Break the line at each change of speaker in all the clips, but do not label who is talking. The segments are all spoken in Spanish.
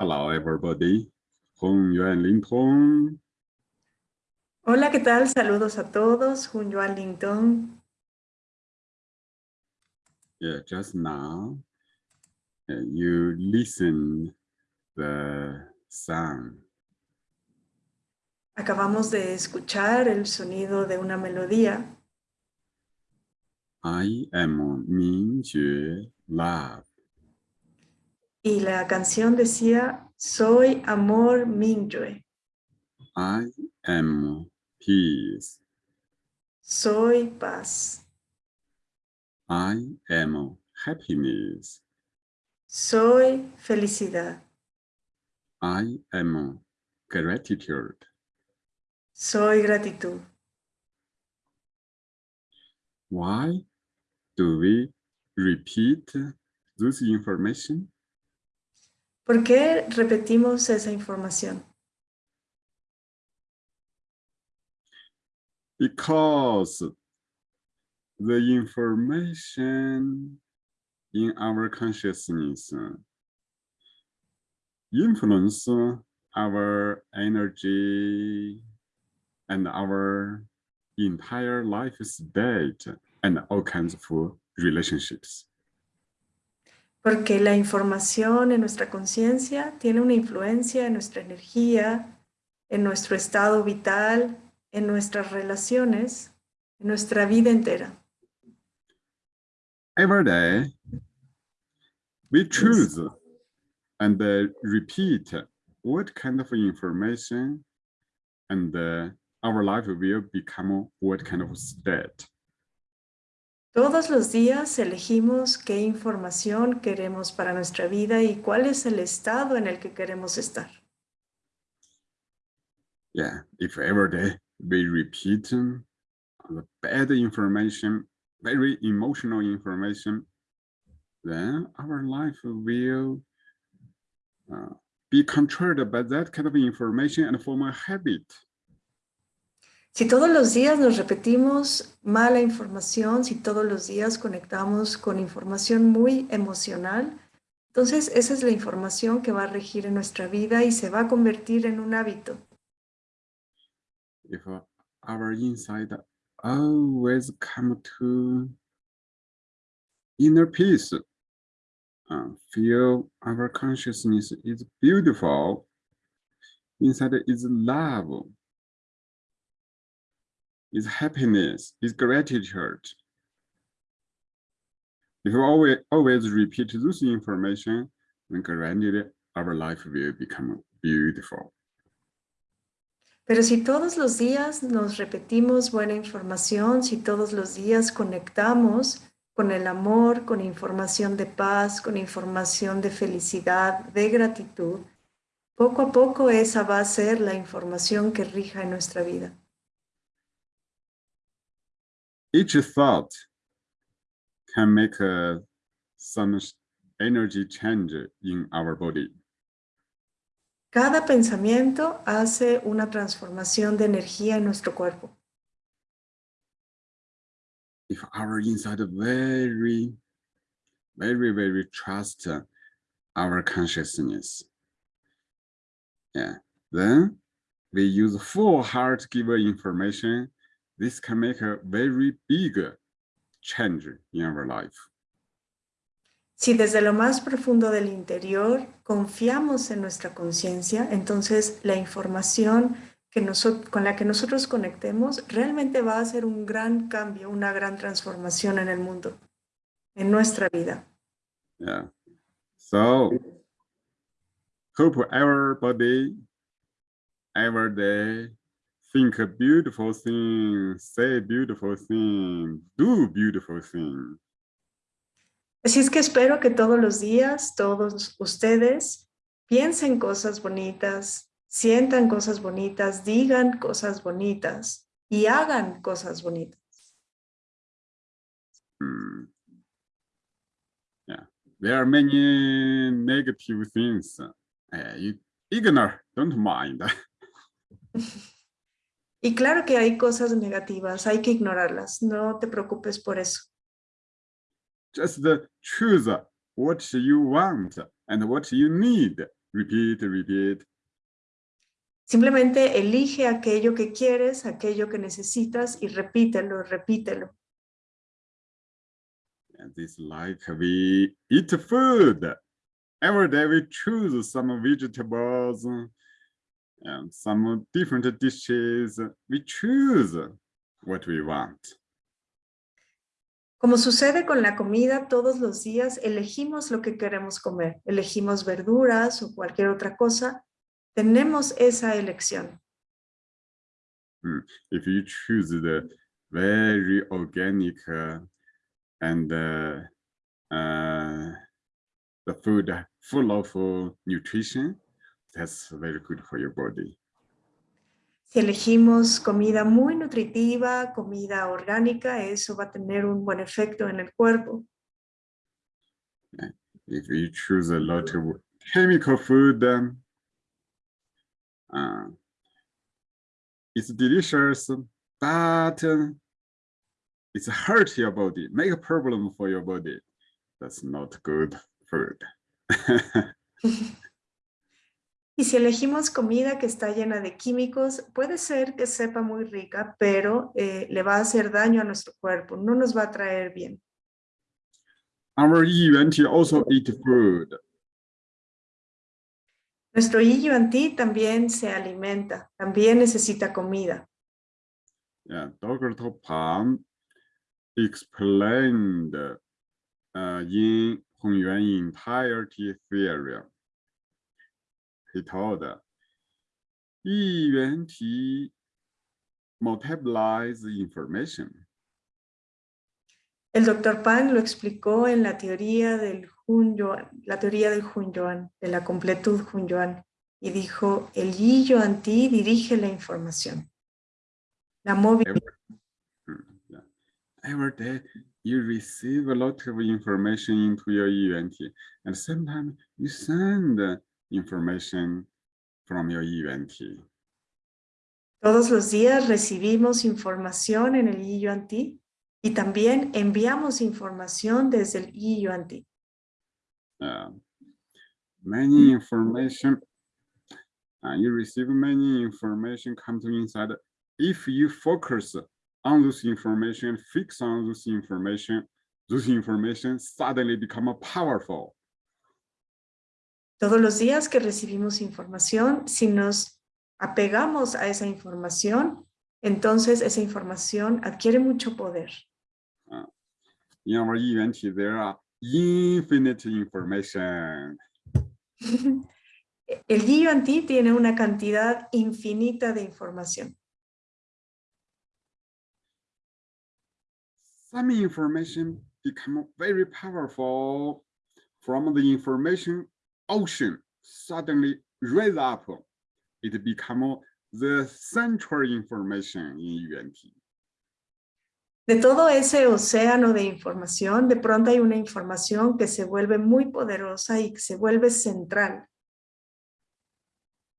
Hello, everybody. Hong Yuan Ling Tong.
Hola, ¿qué tal? Saludos a todos. Hun Yuan Ling Tong.
Yeah, just now, uh, you listen the sound.
Acabamos de escuchar el sonido de una melodía.
I am Mingjue Love.
Y la canción decía, soy amor Mingyue.
I am peace.
Soy paz.
I am happiness.
Soy felicidad.
I am gratitude.
Soy gratitud.
Why do we repeat this information?
¿Por qué repetimos esa información?
Because the information in our consciousness influence our energy and our entire life state and all kinds of relationships.
Porque la información en nuestra conciencia tiene una influencia en nuestra energía, en nuestro estado vital, en nuestras relaciones, en nuestra vida entera.
Every day, we choose and uh, repeat what kind of information and uh, our life will become what kind of state.
Todos los días elegimos qué información queremos para nuestra vida y cuál es el estado en el que queremos estar.
Yeah, if every day we repeat the bad information, very emotional information, then our life will uh, be controlled by that kind of information and form a habit.
Si todos los días nos repetimos mala información, si todos los días conectamos con información muy emocional, entonces esa es la información que va a regir en nuestra vida y se va a convertir en un hábito.
If our inside always come to inner peace, uh, feel our consciousness is beautiful, inside is love, is happiness, is gratitude. If always, always repeat this information, then granted our life will become beautiful.
Pero si todos los días nos repetimos buena información, si todos los días conectamos con el amor, con información de paz, con información de felicidad, de gratitud, poco a poco esa va a ser la información que rija en nuestra vida.
Each thought can make uh, some energy change in our body.
Cada pensamiento hace una transformación de energía en nuestro cuerpo.
If our inside very, very, very trust our consciousness, yeah, then we use full heart give information this can make a very big change in our life.
Si desde lo más profundo del interior confiamos en nuestra conciencia, entonces la información que con la que nosotros conectemos realmente va a hacer un gran cambio, una gran transformación en el mundo, en nuestra vida.
Yeah. So, hope everybody, every day, think a beautiful thing, say beautiful thing, do beautiful thing.
Así es que espero que todos los días, todos ustedes, piensen cosas bonitas, sientan cosas bonitas, digan cosas bonitas y hagan cosas bonitas.
Mm. Yeah, there are many negative things. Uh, ignore, don't mind.
Y claro que hay cosas negativas, hay que ignorarlas, no te preocupes por eso.
Just choose what you want and what you need repeat, repeat.
Simplemente elige aquello que quieres, aquello que necesitas y repítelo, repítelo.
And it's like we eat food. Every day we choose some vegetables and some different dishes. We choose what we want.
Como sucede con la comida, todos los días elegimos lo que queremos comer. Elegimos verduras o cualquier otra cosa. Tenemos esa elección.
Mm, If you choose the very organic uh, and uh, uh, the food full of uh, nutrition, that's very good for your body.
Si elegimos comida muy nutritiva, comida orgánica, eso va a tener un buen efecto en el cuerpo.
If you choose a lot of chemical food, then uh, it's delicious, but uh, it's hurt your body, make a problem for your body. That's not good food.
Y si elegimos comida que está llena de químicos, puede ser que sepa muy rica, pero eh, le va a hacer daño a nuestro cuerpo, no nos va a traer bien.
Our EUNT also eat food.
Nuestro Yi Ti también se alimenta, también necesita comida.
Yeah, Dr. Pan explained uh, in Hongyuan entirety theory. Multiplies information.
El doctor Pan lo explicó en la teoría del Hunyuan, la teoría del Hunyuan, de la completud Hunyuan, y dijo, el Yi Yuan Ti dirige la información. La.
Mm, yeah. Every day you receive a lot of information into your EUNT, and sometimes you send information from your EUNT.
Todos los días recibimos información en el Yuan Ti y también enviamos información desde el Yuan Ti.
Uh, many information, uh, you receive many information come to inside. If you focus on this information, fix on this information, this information suddenly become powerful.
Todos los días que recibimos información, si nos apegamos a esa información, entonces esa información adquiere mucho poder.
In our event, there are infinite information.
El Ti tiene una cantidad infinita de información.
Some information become very powerful from the information ocean suddenly rise up. It become the central information in UNT.
De todo ese océano de información, de pronto hay una información que se vuelve muy poderosa y que se vuelve central.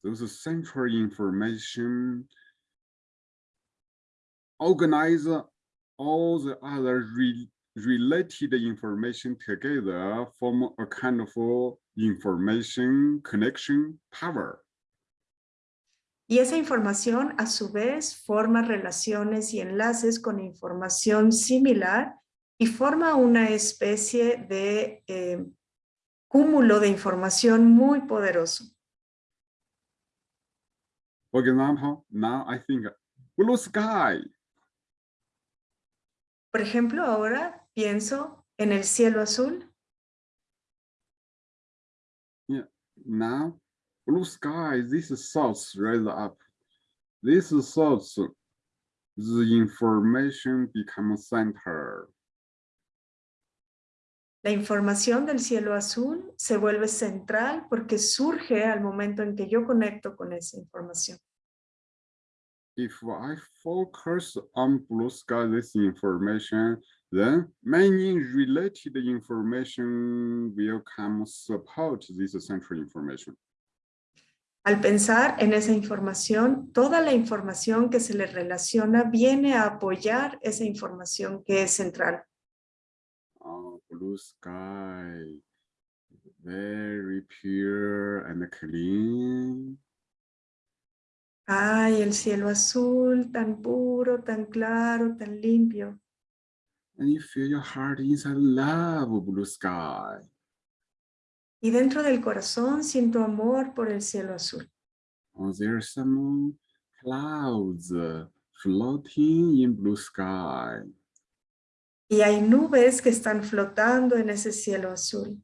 Those central information organize all the other re related information together form a kind of information connection power.
Y esa información a su vez forma relaciones y enlaces con información similar y forma una especie de eh, cúmulo de información muy poderoso.
For example, now I think blue sky.
Por ejemplo, ahora pienso en el cielo azul.
Now, blue sky, this thoughts rise up. This thoughts, the information becomes center.
La información del cielo azul se vuelve central porque surge al momento en que yo conecto con esa información.
If I focus on blue sky, this information, then many related information will come support this central information.
Al pensar en esa información, toda la información que se le relaciona viene a apoyar esa información que es central.
Oh, blue sky, very pure and clean.
Ay, el cielo azul, tan puro, tan claro, tan limpio.
And you feel your heart inside love of blue sky.
Y dentro del corazón siento amor por el cielo azul.
Oh, there's some clouds uh, floating in blue sky.
Y hay nubes que están flotando en ese cielo azul.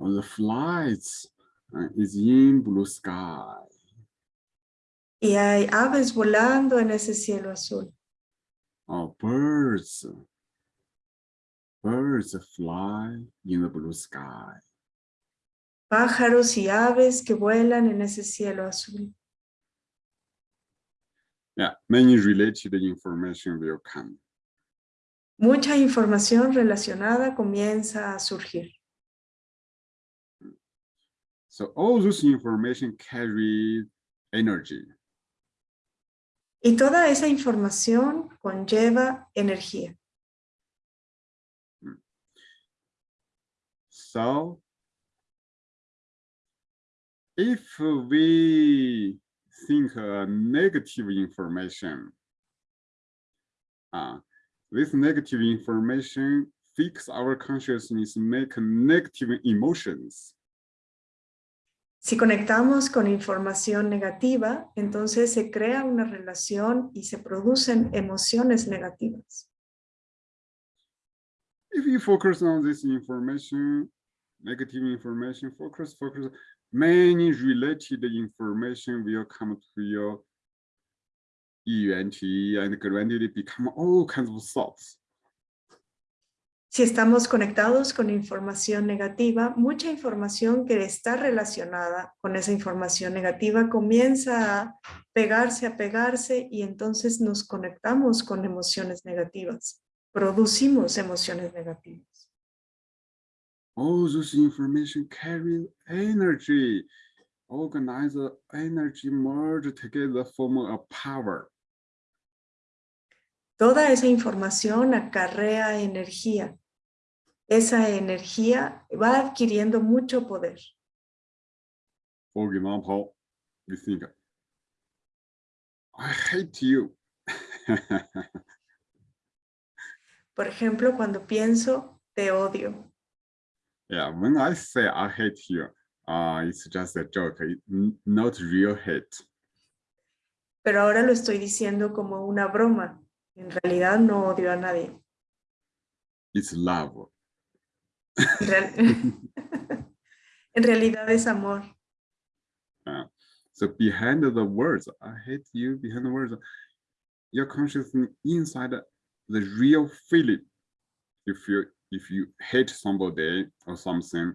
Oh, the flights uh, is in blue sky.
Y hay aves volando en ese cielo azul.
Oh, birds. Birds fly in the blue sky.
Pájaros y aves que vuelan en ese cielo azul.
Yeah, many related information will come.
Mucha información relacionada comienza a surgir.
So all this information carry energy.
Y toda esa información conlleva energía.
So if we think uh, negative information, uh, this negative information fix our consciousness, make negative emotions.
Si conectamos con información negativa, entonces se crea una relación y se producen emociones negativas.
If you focus on this information, negative information, focus, focus, many related information will come to your ENT and gradually become all kinds of thoughts.
Si estamos conectados con información negativa, mucha información que está relacionada con esa información negativa comienza a pegarse, a pegarse y entonces nos conectamos con emociones negativas. Producimos emociones negativas.
All this information carry energy. Organize the energy merge together form a power.
Toda esa información acarrea energía. Esa energía va adquiriendo mucho poder.
For example, you think, I hate you.
Por ejemplo, cuando pienso, te odio.
Yeah, when I say I hate you, uh, it's just a joke, n- not real hate.
Pero ahora lo estoy diciendo como una broma. En realidad no odio a nadie.
It's love.
En, real- en realidad es amor.
So behind the words, I hate you, behind the words, your consciousness inside the real feeling you you if you hate somebody or something,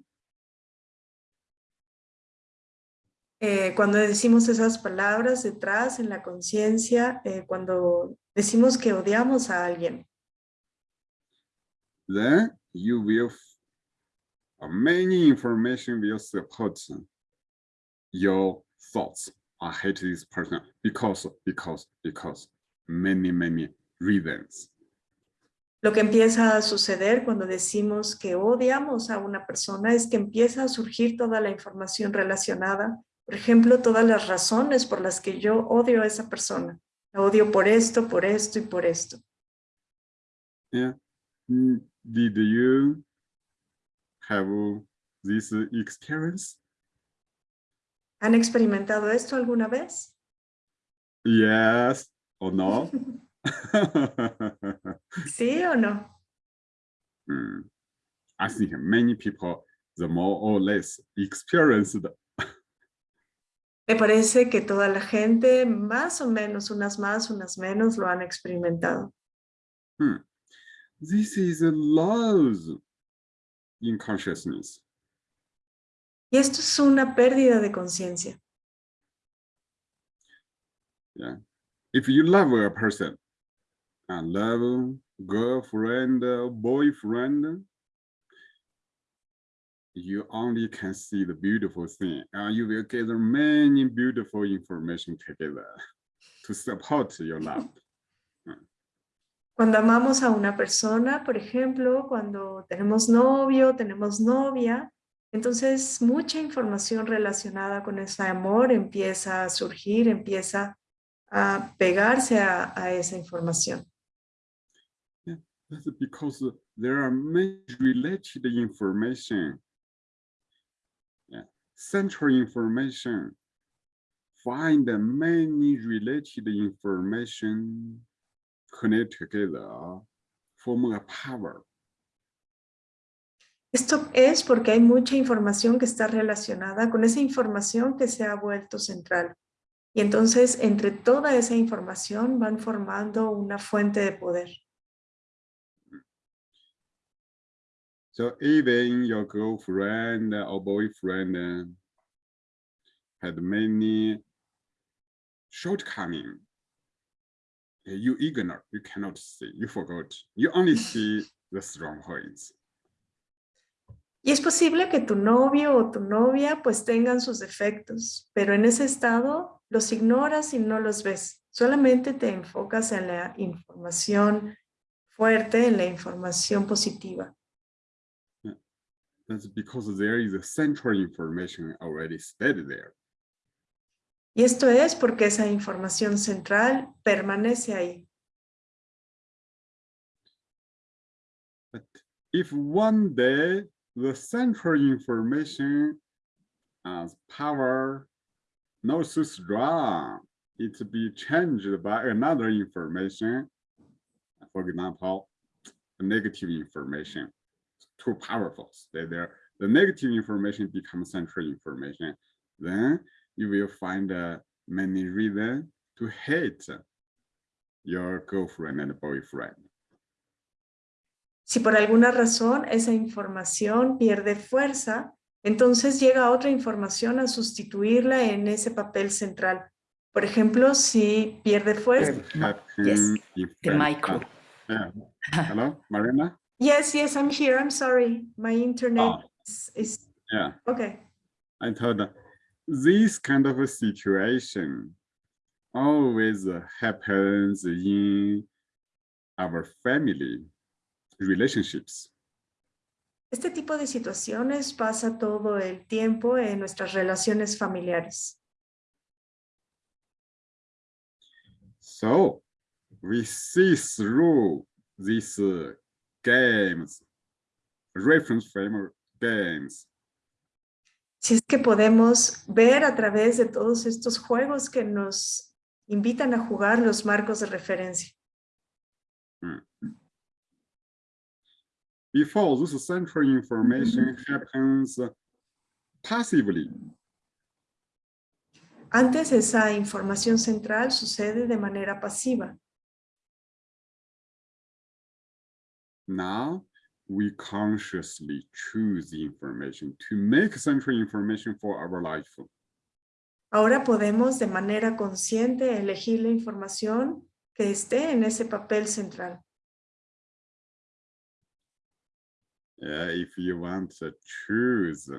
Eh, cuando decimos esas palabras detrás en la conciencia, eh, cuando decimos que odiamos a alguien,
then you will many information will support your thoughts. I hate this person because because because many many reasons.
Lo que empieza a suceder cuando decimos que odiamos a una persona es que empieza a surgir toda la información relacionada. Por ejemplo, todas las razones por las que yo odio a esa persona. La odio por esto, por esto y por esto.
Yeah. Mm, Did you have this experience?
¿Han experimentado esto alguna vez?
Yes or no?
¿Sí o no?
Mm, I think many people, the more or less experienced,
Me parece que toda la gente, más o menos, unas más, unas menos, lo han experimentado.
this is a loss in consciousness.
Y esto es una pérdida de conciencia.
If you love a person, a love girlfriend, boyfriend, you only can see the beautiful thing. Uh, you will gather many beautiful information together to support your love.
Cuando amamos a una persona, por ejemplo, cuando tenemos novio, tenemos novia, Entonces, mucha información relacionada con ese amor empieza a surgir, empieza a pegarse a, a esa información.
That's because there are many related information. Yeah, central information. Find many related information connect together, form a power.
Esto es porque hay mucha información que está relacionada con esa información que se ha vuelto central. Y entonces, entre toda esa información van formando una fuente de poder.
So even your girlfriend or boyfriend had many shortcomings. You ignore, you cannot see, you forgot. You only see the strong points.
Y es posible que tu novio o tu novia pues tengan sus defectos, pero en ese estado los ignoras y no los ves. Solamente te enfocas en la información fuerte, en la información positiva.
That's because there is a central information already stated there.
Y esto es porque esa información central permanece ahí.
But if one day the central information as power not so strong, it to be changed by another information. For example, negative information, too powerful. The negative information becomes central information. Then you will find uh, many reasons to hate your girlfriend and boyfriend.
Si por alguna razón esa información pierde fuerza, entonces llega otra información a sustituirla en ese papel central. Por ejemplo, si pierde fuerza.
Yes, the micro.
Yeah. Hello, Marina?
Yes, yes, I'm here. I'm sorry. My internet
Oh.
is, is
Yeah,
okay.
I told her, this kind of a situation always happens in our family relationships.
Este tipo de situaciones pasa todo el tiempo en nuestras relaciones familiares.
So we see through this uh, games, reference frame games,
Si es que podemos ver a través de todos estos juegos que nos invitan a jugar los marcos de referencia.
before this central information happens passively.
Antes esa información central sucede de manera pasiva.
Now we consciously choose the information to make central information for our life.
Ahora podemos de manera consciente elegir la información que esté en ese papel central.
Yeah, if you want to choose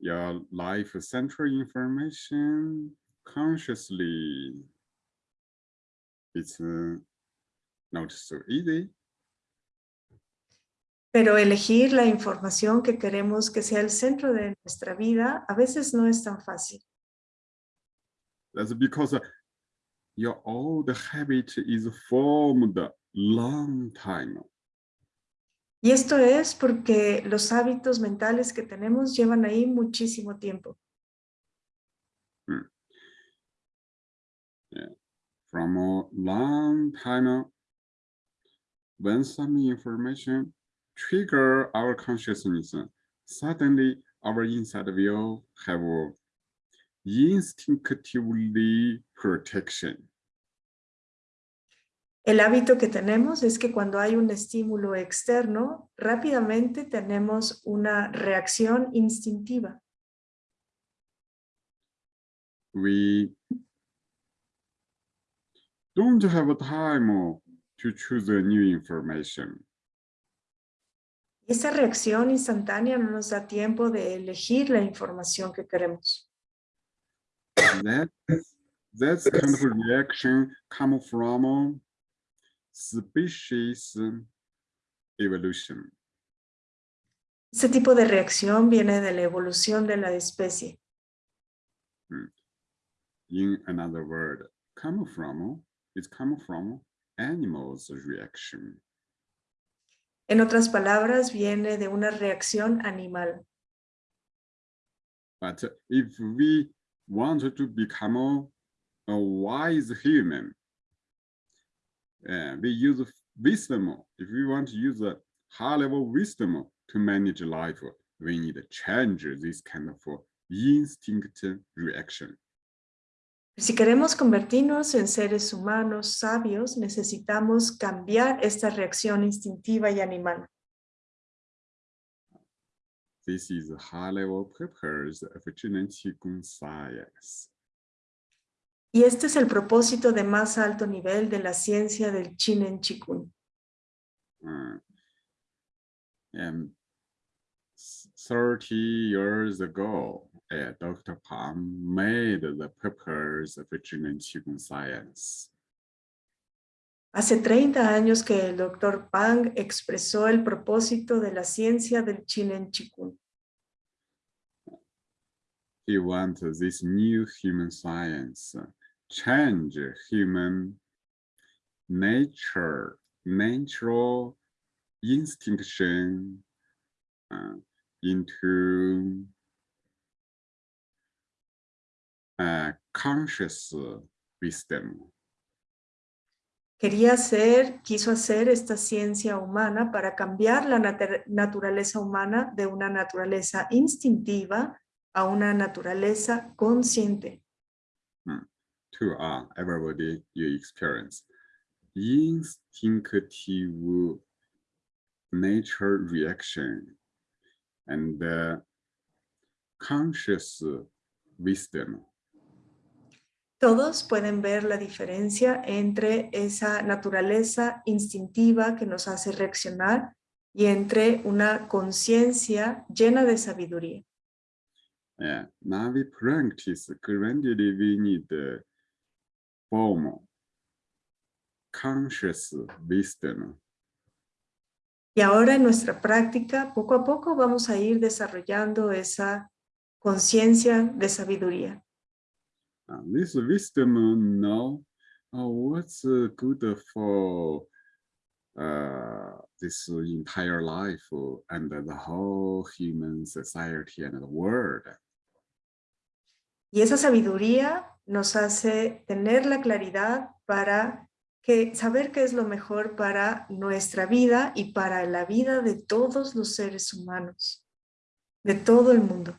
your life central information consciously, it's uh, not so easy.
Pero elegir la información que queremos que sea el centro de nuestra vida a veces no es tan fácil.
That's because uh, your old habit is formed long time.
Y esto es porque los hábitos mentales que tenemos llevan ahí muchísimo tiempo.
From a long time, when some information trigger our consciousness, suddenly our inside will have instinctively protection.
El hábito que tenemos es que cuando hay un estímulo externo, rápidamente tenemos una reacción instintiva.
We don't have time to choose new information.
Esa reacción instantánea no nos da tiempo de elegir la información que queremos.
That, that's kind of reaction come from species evolution.
Este tipo de reacción viene de la evolución de la especie.
In another word, come from is come from animals reaction.
En otras palabras, viene de una reacción animal.
But if we want to become a wise human, uh, we use wisdom. If we want to use a high level wisdom to manage life, we need to change this kind of instinct reaction.
Si queremos convertirnos en seres humanos sabios, necesitamos cambiar esta reacción instintiva y animal.
This is high level purpose of Qigong science.
Y este es el propósito de más alto nivel de la ciencia del Chinen Chikun.
Uh, and 30 years ago, uh, Dr. Pang made the purpose of Zhinen Qigong science.
Hace 30 años que el Dr. Pang expresó el propósito de la ciencia del Chinen Chikun.
He wanted this new human science change human nature, natural instinction uh, into conscious wisdom.
Quería hacer, quiso hacer esta ciencia humana para cambiar la nat- naturaleza humana de una naturaleza instintiva a una naturaleza consciente.
to uh, everybody you experience. Instinctive nature reaction and uh, conscious wisdom.
Todos pueden ver la diferencia entre esa naturaleza instintiva que nos hace reaccionar y entre una conciencia llena de sabiduría.
Yeah, now we practice gradually we need the form conscious wisdom.
Y ahora en nuestra práctica, poco a poco vamos a ir desarrollando esa conciencia de sabiduría.
This wisdom know uh, what's uh, good for uh, this entire life and the whole human society and the world.
Y esa sabiduría nos hace tener la claridad para que, saber qué es lo mejor para nuestra vida y para la vida de todos los seres humanos, de todo el mundo.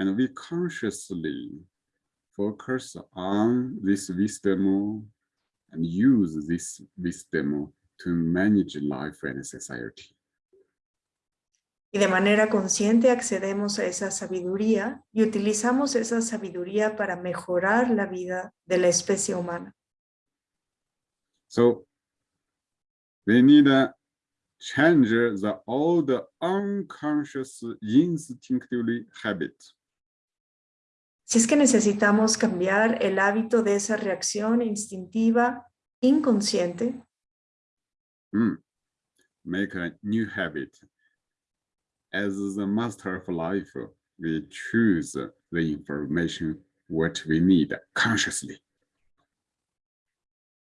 And we consciously focus on this wisdom and use this wisdom to manage life and society.
Y de manera consciente accedemos a esa sabiduría y utilizamos esa sabiduría para mejorar la vida de la especie humana.
So we need to change the old unconscious instinctively habit.
Si es que necesitamos cambiar el hábito de esa reacción instintiva inconsciente,
Mm. Make a new habit. As the master of life, we choose the information what we need consciously.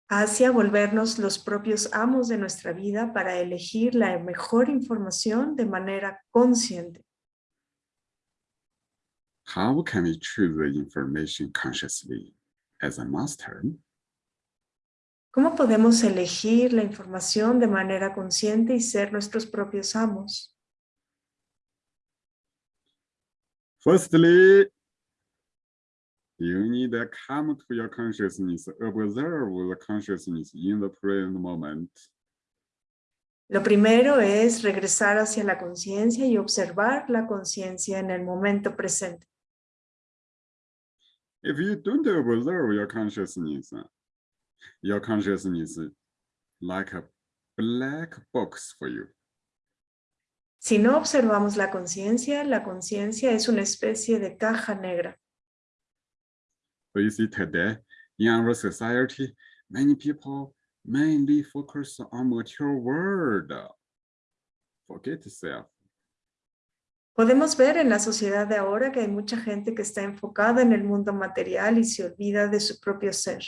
hacia volvernos los propios amos de nuestra vida para elegir la mejor información de manera consciente.
How can we choose the information consciously as a master?
¿Cómo podemos elegir la información de manera consciente y ser nuestros propios amos?
Firstly, you need to come to your consciousness, observe the consciousness in the present moment.
Lo primero es regresar hacia la conciencia y observar la conciencia en el momento presente.
If you don't observe your consciousness, uh, your consciousness is like a black box for you.
Si no observamos la conciencia, la conciencia es una especie de caja negra.
So you see today in our society, many people mainly focus on material world. forget self.
Podemos ver en la sociedad de ahora que hay mucha gente que está enfocada en el mundo material y se olvida de su propio ser.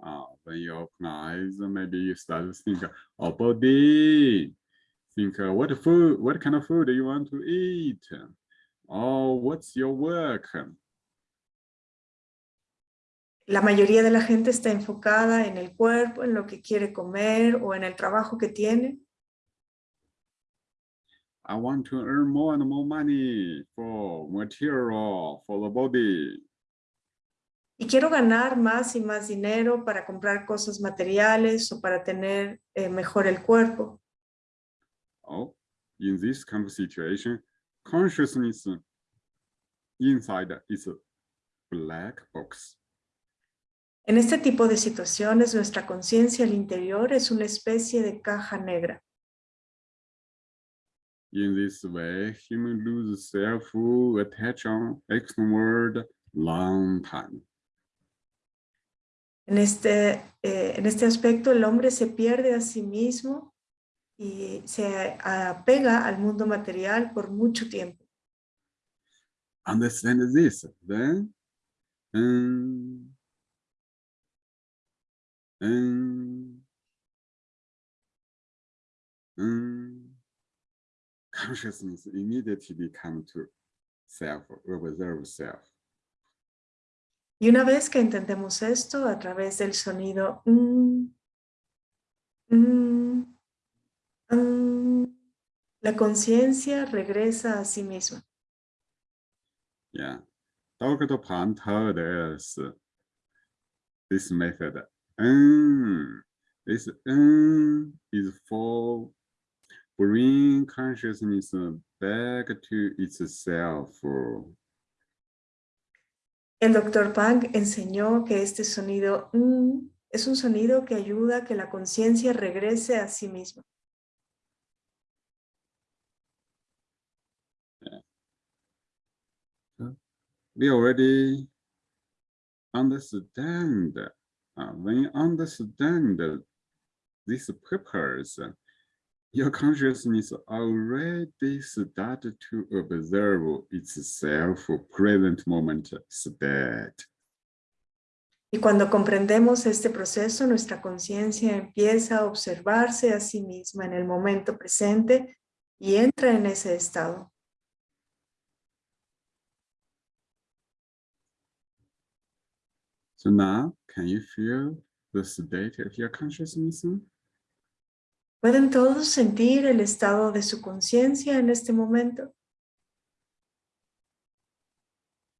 Uh, when you open eyes, maybe you start to think, oh, body. Think, uh, what food, what kind of food do you want to eat? Oh, what's your work?
La mayoría de la gente está enfocada en el cuerpo, en lo que quiere comer o en el trabajo que tiene.
I want to earn more and more money for material, for the body.
Y quiero ganar más y más dinero para comprar cosas materiales o para tener eh, mejor el cuerpo.
Oh, in this kind of situation, consciousness inside is a black box.
En este tipo de situaciones, nuestra conciencia al interior es una especie de caja negra.
In this way, human lose on external long time.
En este, eh, en este aspecto, el hombre se pierde a sí mismo y se apega al mundo material por mucho tiempo.
Understand this, then um, um, um, consciousness immediately come to self, observe self.
Y una vez que entendemos esto a través del sonido mm, mm, mm, la conciencia regresa a sí misma.
Yeah, Dr. Pan told us this method. Mm, this mm, is for bring consciousness back to itself.
El doctor Pang enseñó que este sonido mm, es un sonido que ayuda a que la conciencia regrese a sí misma.
We already understand, uh, when you understand this purpose, your consciousness already started to observe itself present moment state.
Y cuando comprendemos este proceso, nuestra conciencia empieza a observarse a sí misma en el momento presente y entra en ese estado.
So now, can you feel the state of your consciousness?
¿Pueden todos sentir el estado de su conciencia en este momento?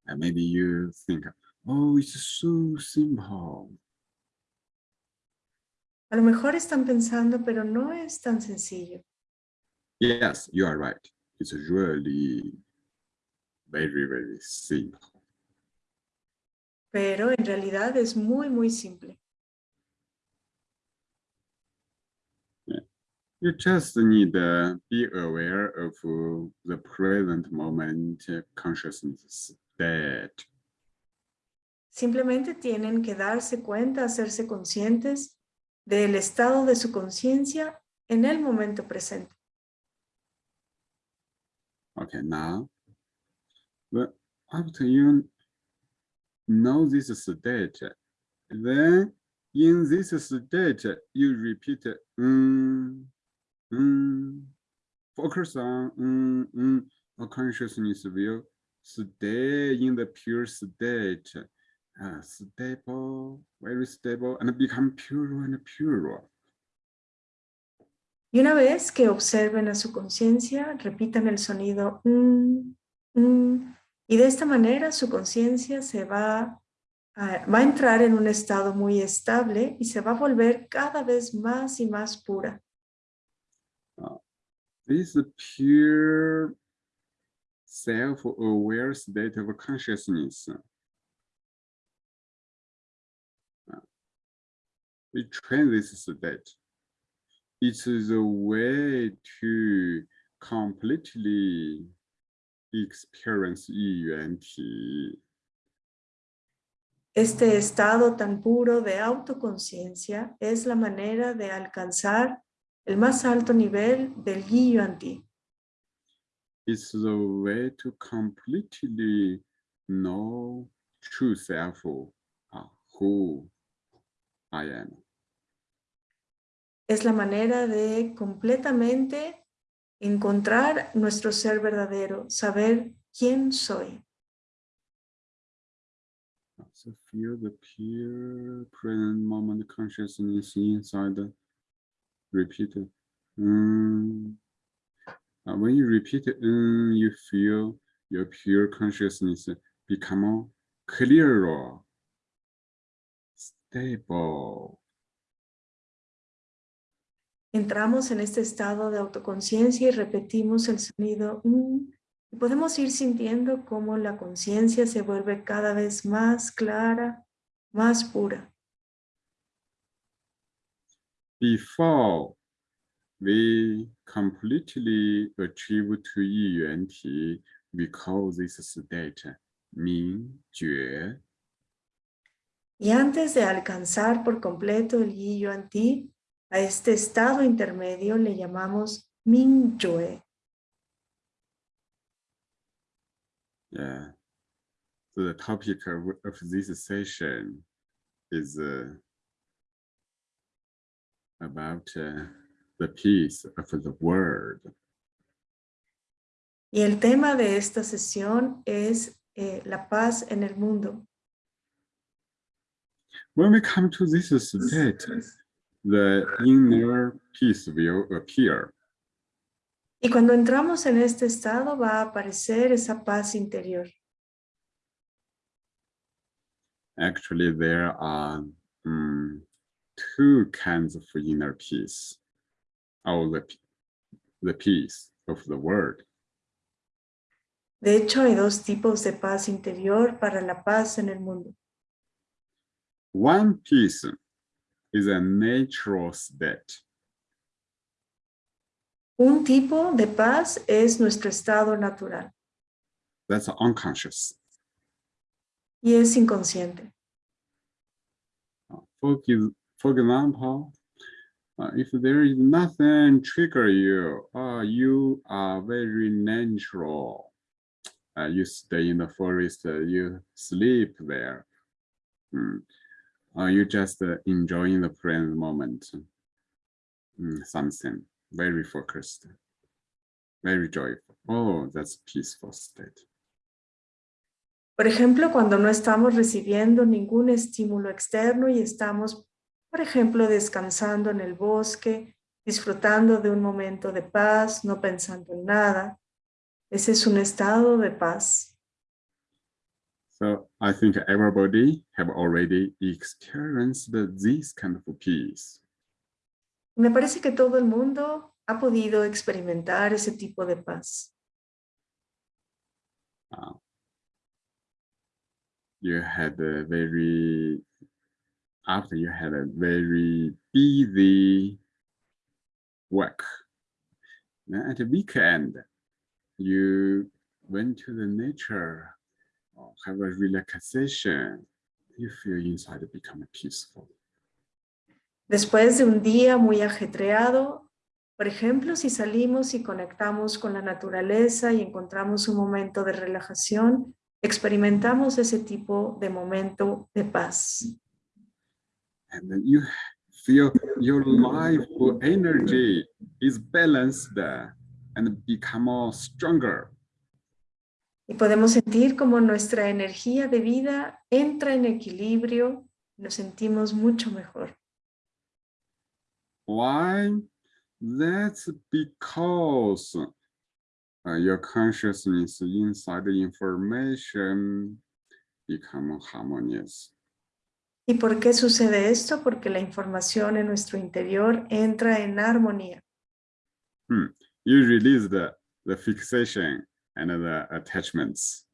And maybe you think, oh, it's so simple.
A lo mejor están pensando, pero no es tan sencillo.
Yes, you are right. It's really very, very simple.
Pero en realidad es muy, muy simple.
You just need to be aware of the present moment consciousness state.
Simplemente tienen que darse cuenta, hacerse conscientes del estado de su conciencia en el momento presente.
Okay, now, but after you know this state, then in this state, you repeat, mm, Mm, focus on mm, mm, a consciousness will stay in the pure state, stable, very stable, and become pure and pure.
Y una vez que observen a su conciencia, repitan el sonido mm, mm, y de esta manera su conciencia se va a, va a entrar en un estado muy estable y se va a volver cada vez más y más pura.
This pure self-aware state of consciousness. We train this state. It is a way to completely experience yuanti.
Este estado tan puro de autoconciencia es la manera de alcanzar el más alto nivel del Yi Yuan Ti.
It's the way to completely know true self, uh, who I am.
Es la manera de completamente encontrar nuestro ser verdadero, saber quién soy.
So feel the pure present moment consciousness inside. Repeat. Uh, when you repeat, mm, you feel your pure consciousness become clearer, stable.
Entramos en este estado de autoconciencia y repetimos el sonido mm, y podemos ir sintiendo cómo la conciencia se vuelve cada vez más clara, más pura.
Before we completely achieve to Yi Yuan Ti, we call this state Ming Jue.
Y antes de alcanzar por completo el Yi Yuan Ti, a este estado intermedio le llamamos Ming Jue.
Yeah. So the topic of, of this session is uh, about uh, the peace of the world.
Y el tema de esta sesión es eh, la paz en el mundo.
When we come to this state, the inner peace will appear.
Y cuando entramos en este estado va a aparecer esa paz interior.
Actually, there are um, two kinds of inner peace, or the, the peace of the world.
De hecho, hay dos tipos de paz interior para la paz en el mundo.
One peace is a natural state.
Un tipo de paz es nuestro estado natural
That's unconscious.
y es inconsciente.
Ex- for example, uh, if there is nothing trigger you, uh, you are very natural. Uh, you stay in the forest, uh, you sleep there. Mm. You just uh, enjoying the present moment. Mm, something very focused, very joyful. Oh, that's peaceful state.
Por ejemplo, cuando no estamos recibiendo ningún estímulo externo y estamos, por ejemplo, descansando en el bosque, disfrutando de un momento de paz, no pensando en nada. Ese es un estado de paz.
So I think everybody have already experienced this kind of peace.
Me parece que todo el mundo ha podido experimentar ese tipo de paz.
Uh, you had a very, after you had a very busy work. At the weekend, you went to the nature, or have a relaxation, you feel inside become peaceful.
Después de un día muy ajetreado, por ejemplo, si salimos y conectamos con la naturaleza y encontramos un momento de relajación, experimentamos ese tipo de momento de paz.
And then you feel your life energy is balanced and become more stronger.
Y podemos sentir como nuestra energía de vida entra en equilibrio, nos sentimos mucho mejor.
Why? That's because uh, your consciousness inside the information become harmonious.
¿Y por qué sucede esto? Porque la información en nuestro interior entra en armonía.
Hmm. You release the, the fixation and the attachments.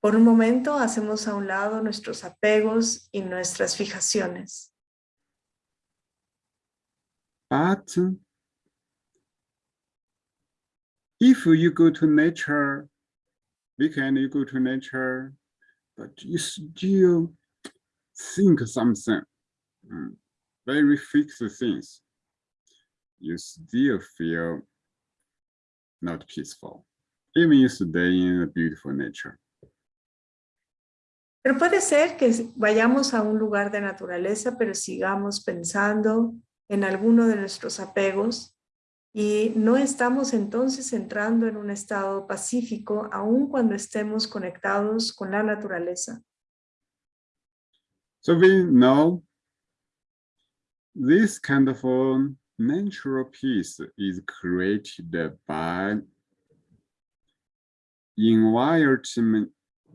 Por un momento hacemos a un lado nuestros apegos y nuestras fijaciones.
But if you go to nature, weekend you go to nature, but you still think something, mm, very fixed things. you still feel not peaceful, even you stay in a beautiful nature.
Pero puede ser que vayamos a un lugar de naturaleza, pero sigamos pensando en alguno de nuestros apegos y no estamos entonces entrando en un estado pacífico aun cuando estemos conectados con la naturaleza.
So we know this kind of natural peace is created by environment,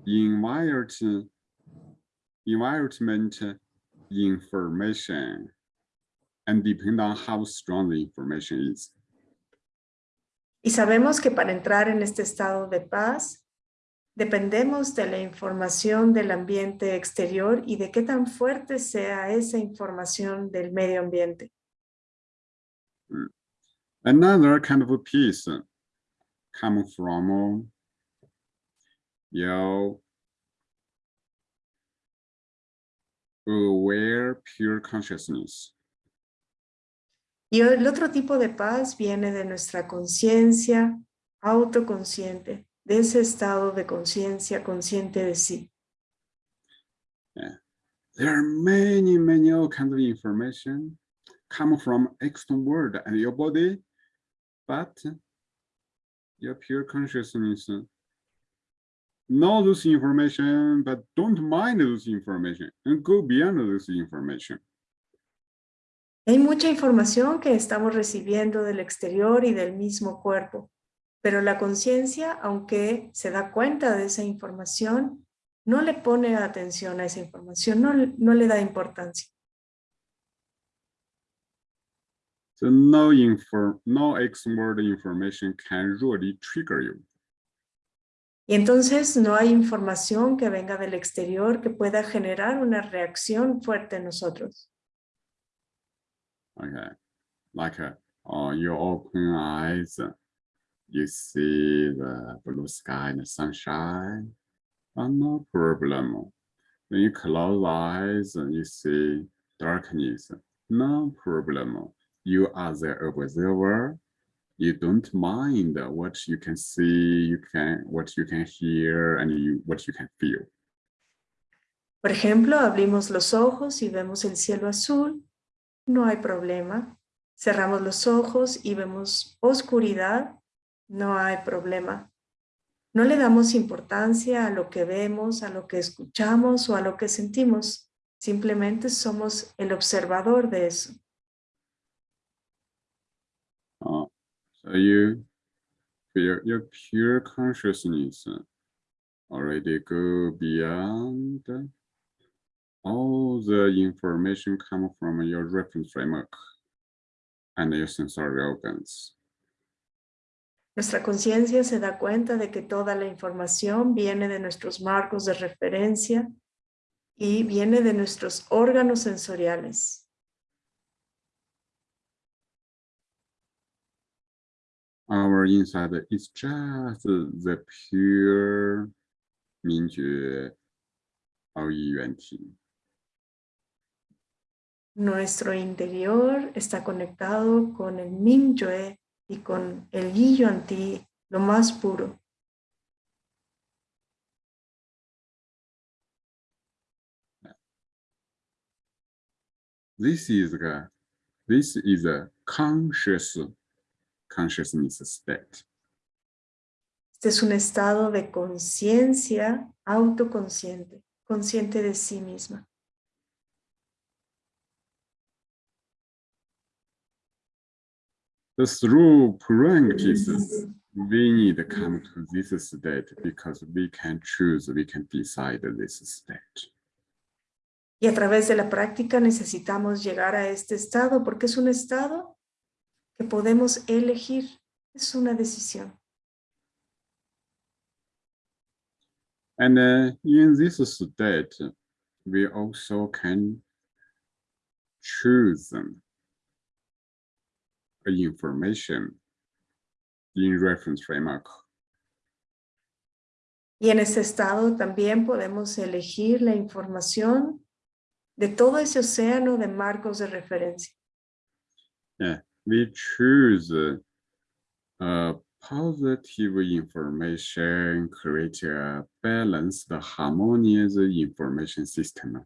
environment, environment information and depend on how strong the information is.
Y sabemos que para entrar en este estado de paz, dependemos de la información del ambiente exterior y de qué tan fuerte sea esa información del medio ambiente.
Another kind of a peace comes from your aware pure consciousness.
Y el otro tipo de paz viene de nuestra conciencia autoconsciente, de ese estado de conciencia consciente de sí.
Yeah. There are many, many all kinds of information come from external world and your body, but your pure consciousness know those information, but don't mind those information and go beyond those information.
Hay mucha información que estamos recibiendo del exterior y del mismo cuerpo, pero la conciencia, aunque se da cuenta de esa información, no le pone atención a esa información, no, no le da importancia.
So no, info, no external information can really trigger you.
Y entonces no hay información que venga del exterior que pueda generar una reacción fuerte en nosotros.
Okay, like uh, you open eyes, you see the blue sky and the sunshine, no problem. When you close eyes, and you see darkness, no problem. You are the observer. You don't mind what you can see, you can what you can hear, and you, what you can feel.
Por ejemplo, abrimos los ojos y vemos el cielo azul no hay problema. Cerramos los ojos y vemos oscuridad, no hay problema. No le damos importancia a lo que vemos, a lo que escuchamos o a lo que sentimos. Simplemente somos el observador de eso.
So you, your, your pure consciousness already go beyond all the information come from your reference framework and your sensory organs.
Nuestra conciencia se da cuenta de que toda la información viene de nuestros marcos de referencia y viene de nuestros órganos sensoriales.
Our inside is just the pure
interior está conectado con el Mingyue y con el Yi Yuan-Ti, lo más puro.
This is a, this is a conscious consciousness state.
Este es un estado de conciencia autoconsciente, consciente de sí misma.
Through practice, we need to come to this state because we can choose, we can decide this state.
Y a través de la práctica necesitamos llegar a este estado porque es un estado que podemos elegir, es una decisión.
And uh, in this state, we also can choose information in reference framework.
Y en ese estado también podemos elegir la información de todo ese océano de marcos de referencia.
Yeah, we choose uh, positive information, create a balanced, harmonious information system.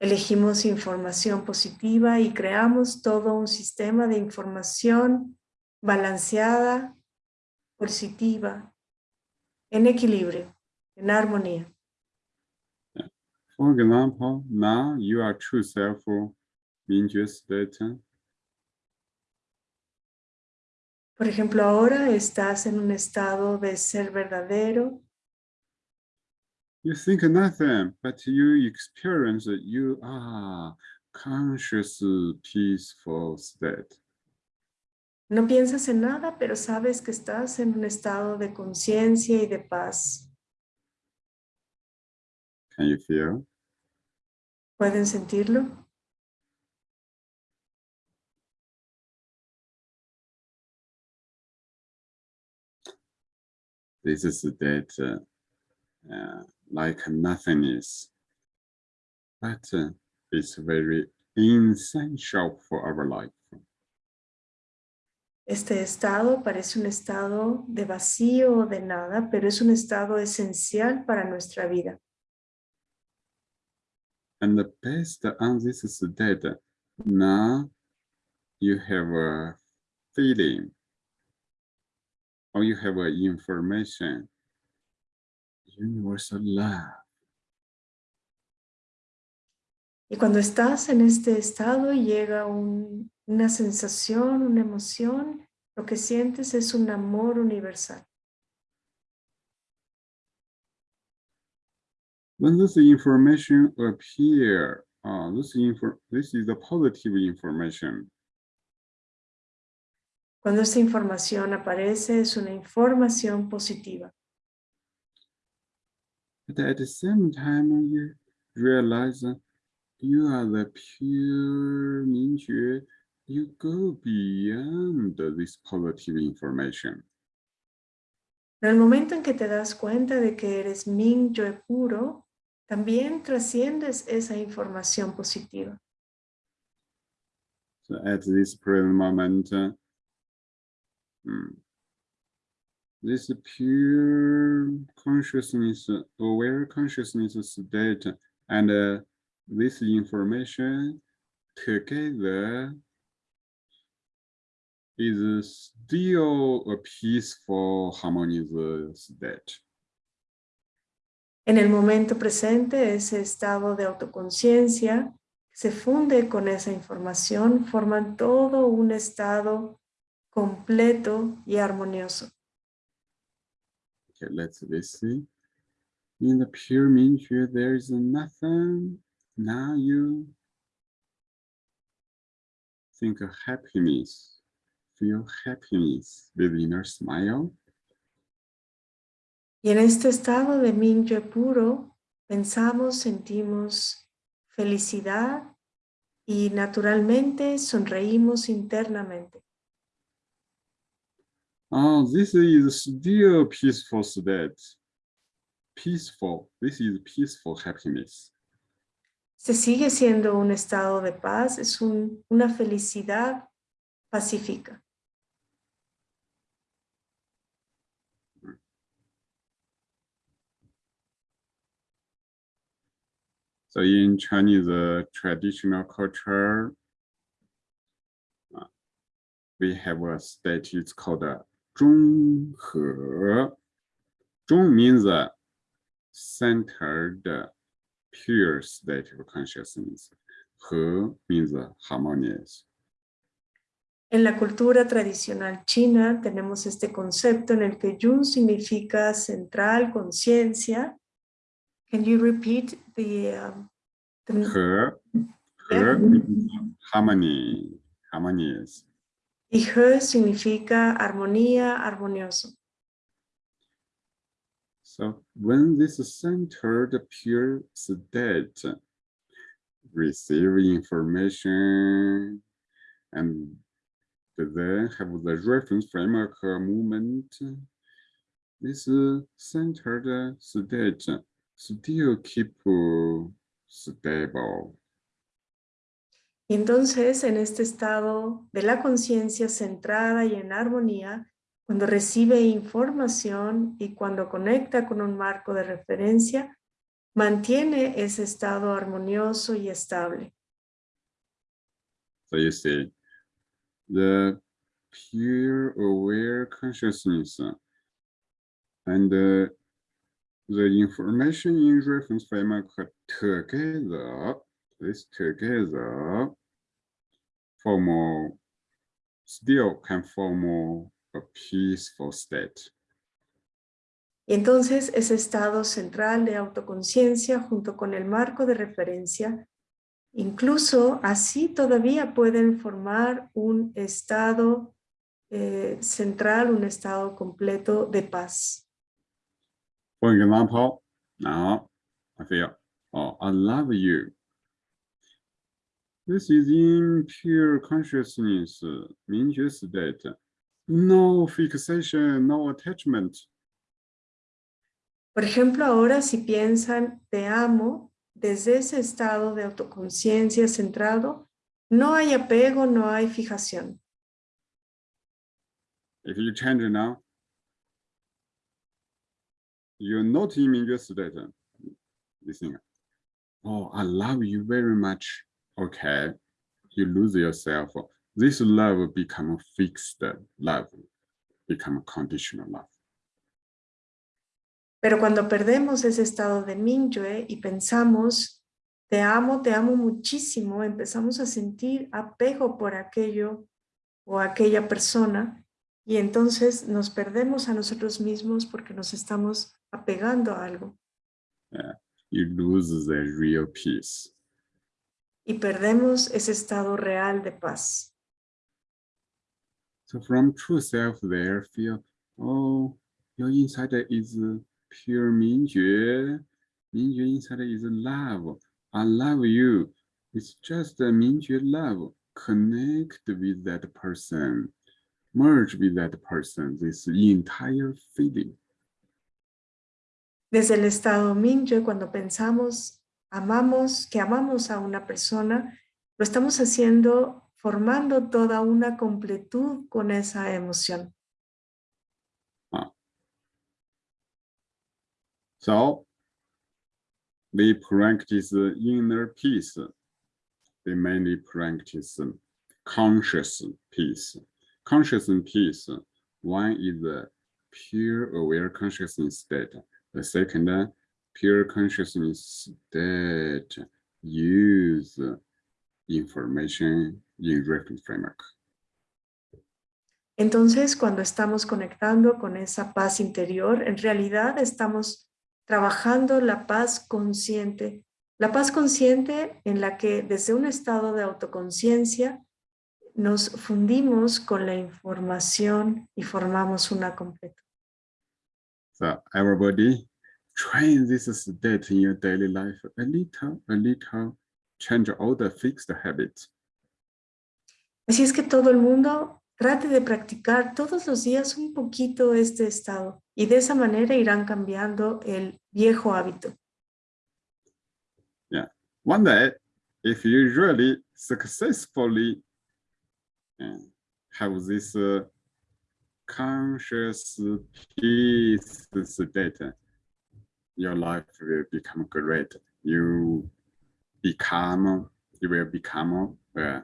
Elegimos información positiva y creamos todo un sistema de información balanceada, positiva, en equilibrio, en armonía.
For example, now you are true self, Mingjue state.
Por ejemplo, ahora estás en un estado de ser verdadero.
You think nothing, but you experience that you are conscious, peaceful state.
No piensas en nada, pero sabes que estás en un estado de conciencia y de paz.
Can you feel?
¿Pueden sentirlo?
This is that uh, uh, like nothingness, but uh, it's very essential for our life.
Este estado parece un estado de vacío o de nada, pero es un estado esencial para nuestra vida.
And the best on this is that now you have a feeling or you have a information, universal love.
Y cuando estás en este estado llega un, una sensación, una emoción, lo que sientes es un amor universal.
When this information appear, uh, this, info, this is the positive information.
Cuando esta información aparece es una información positiva.
But at the same time, you realize that you are the pure Mingjue you go beyond this positive information.
En el momento en que te das cuenta de que eres Ming Yo puro, también trasciendes esa información positiva.
So at this present moment, uh, hmm, this pure consciousness, aware consciousness state, and uh, this information together is still a peaceful, harmonious state.
En el momento presente, ese estado de autoconciencia se funde con esa información, forman todo un estado completo y armonioso.
Let's see. In the pure Mingjue, there is nothing. Now you think of happiness feel happiness with inner smile.
Y en este estado de Mingyue puro, pensamos, sentimos felicidad y naturalmente sonreímos internamente.
Oh, this is still peaceful state. Peaceful. This is peaceful happiness.
Se sigue siendo un estado de paz, es un, una felicidad pacífica.
So in Chinese uh, traditional culture, uh, we have a state, it's called a 中和. Zhong means a centered, pure state of consciousness. He means harmonious.
En la cultura tradicional china tenemos este concepto en el que Yun significa central, conciencia, Can you repeat the... Um,
the harmony, harmonious.
Her significa armonía, armonioso.
So when this centered pure state receive information and then have the reference framework movement, this centered state still keep stable.
Entonces, en este estado de la conciencia centrada y en armonía, cuando recibe información y cuando conecta con un marco de referencia, mantiene ese estado armonioso y estable.
So you see, the pure aware consciousness and the, the information in reference framework together, this together, form a, still can form a peaceful state.
Y entonces ese estado central de autoconciencia junto con el marco de referencia, incluso así todavía pueden formar un estado eh, central, un estado completo de paz.
For example, now I feel, oh, I love you. This is in pure consciousness, 明觉 state. No fixation, no attachment.
Por ejemplo, ahora si piensan te amo, desde ese estado de autoconciencia centrado, no hay apego, no hay fijación.
If you change it now, you're not in your state. Uh, listening. Oh, I love you very much. Okay. You lose yourself. This love become fixed love, become conditional love.
Pero cuando perdemos ese estado de Mingyue y pensamos, te amo, te amo muchísimo, empezamos a sentir apego por aquello o aquella persona y entonces nos perdemos a nosotros mismos porque nos estamos apegando a algo.
you lose the real peace.
Y perdemos ese estado real de paz.
So from true self there feel, oh, your inside is pure Mingjue. Mingjue inside is love. I love you. It's just a Mingjue love. Connect with that person. Merge with that person. This entire feeling.
Desde el estado Mingyue, cuando pensamos, amamos, que amamos a una persona, lo estamos haciendo formando toda una completud con esa emoción.
So we practice inner peace. We mainly practice conscious peace. Conscious peace, one is the pure aware consciousness state. The second, pure consciousness state use information in reference framework.
Entonces, cuando estamos conectando con esa paz interior, en realidad estamos trabajando la paz consciente. La paz consciente en la que desde un estado de autoconciencia nos fundimos con la información y formamos una completa.
So everybody train this state in your daily life a little, a little, change all the fixed habits.
Así es que todo el mundo Trate de practicar todos los días un poquito este estado y de esa manera irán cambiando el viejo hábito.
Yeah. One day, if you really successfully uh, have this uh, conscious peace state, your life will become great. You become, you will become uh,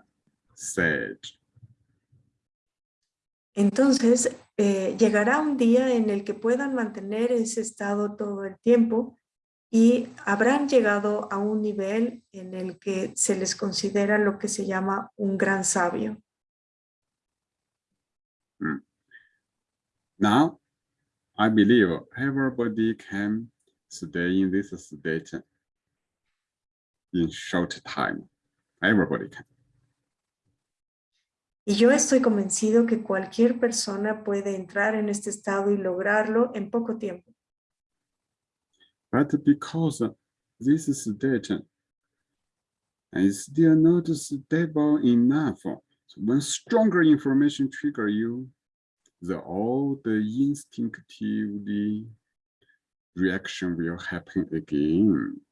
sage.
Entonces, eh, llegará un día en el que puedan mantener ese estado todo el tiempo y habrán llegado a un nivel en el que se les considera lo que se llama un gran sabio.
Mm. Now, I believe everybody can stay in this state in short time. Everybody can.
Y yo estoy convencido que cualquier persona puede entrar en este estado y lograrlo en poco tiempo.
But because this state is still not stable enough, so when stronger information trigger you, the all the instinctively reaction will happen again.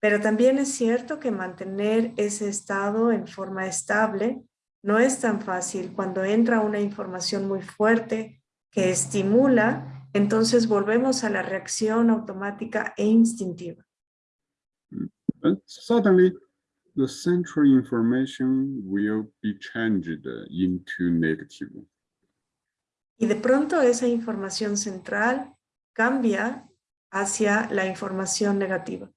Pero también es cierto que mantener ese estado en forma estable no es tan fácil. Cuando entra una información muy fuerte que estimula, entonces volvemos a la reacción automática e instintiva.
But suddenly, the central information will be changed into negative.
Y de pronto esa información central cambia hacia la información negativa.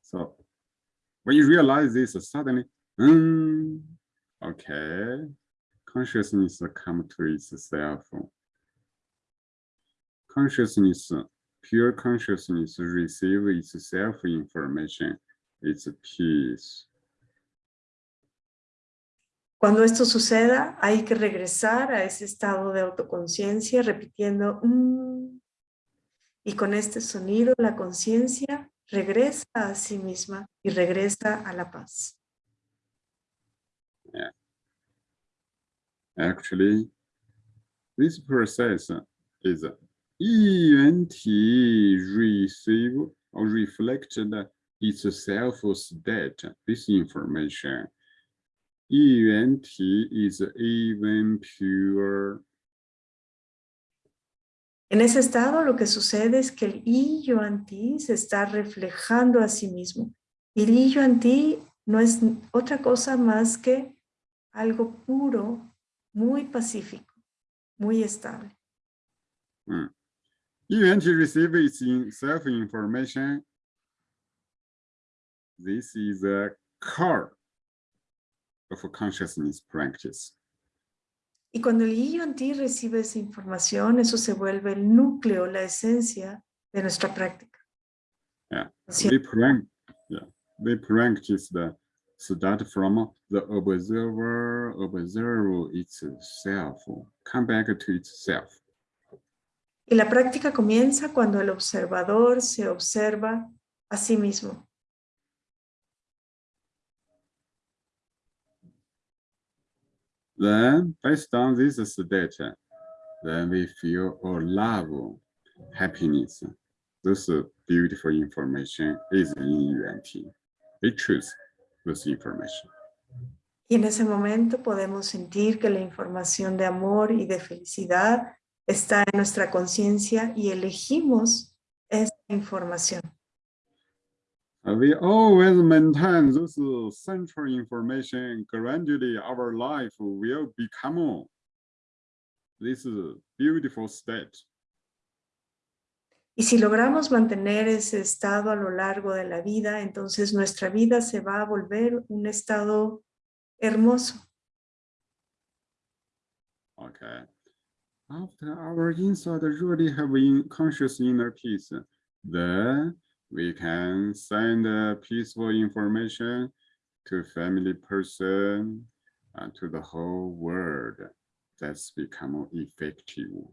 So when you realize this suddenly, mm, okay, consciousness come to itself. Consciousness, pure consciousness receive its self information, its peace.
Cuando esto suceda, hay que regresar a ese estado de autoconciencia repitiendo mmm", y con este sonido la conciencia regresa a sí misma y regresa a la paz. Yeah.
Actually, this process is ENT receive or reflected itself state, this information Yuan Ti is even pure.
En ese estado lo que sucede es que el I Yuan Ti se está reflejando a sí mismo. Y el I Yuan Ti no es otra cosa más que algo puro, muy pacífico, muy estable.
Mm. Yuan Ti receives self-information. This is a car of a consciousness practice.
Y cuando el yuan ti recibe esa información, eso se vuelve el núcleo, la esencia de nuestra práctica.
Yeah, we yeah, we practice the start from the observer, observe itself, come back to itself.
Y la práctica comienza cuando el observador se observa a sí mismo.
Then, based on this state, then we feel or love, happiness. This beautiful information is in UNT. We choose this information.
Y en ese momento podemos sentir que la información de amor y de felicidad está en nuestra conciencia y elegimos esa información.
We always maintain this central information. Gradually, our life will become this beautiful state.
Y si logramos mantener ese estado a lo largo de la vida, entonces nuestra vida se va a volver un estado hermoso.
Okay. After our inside really have in conscious inner peace, then we can send uh, peaceful information to family person and to the whole world. That's become effective.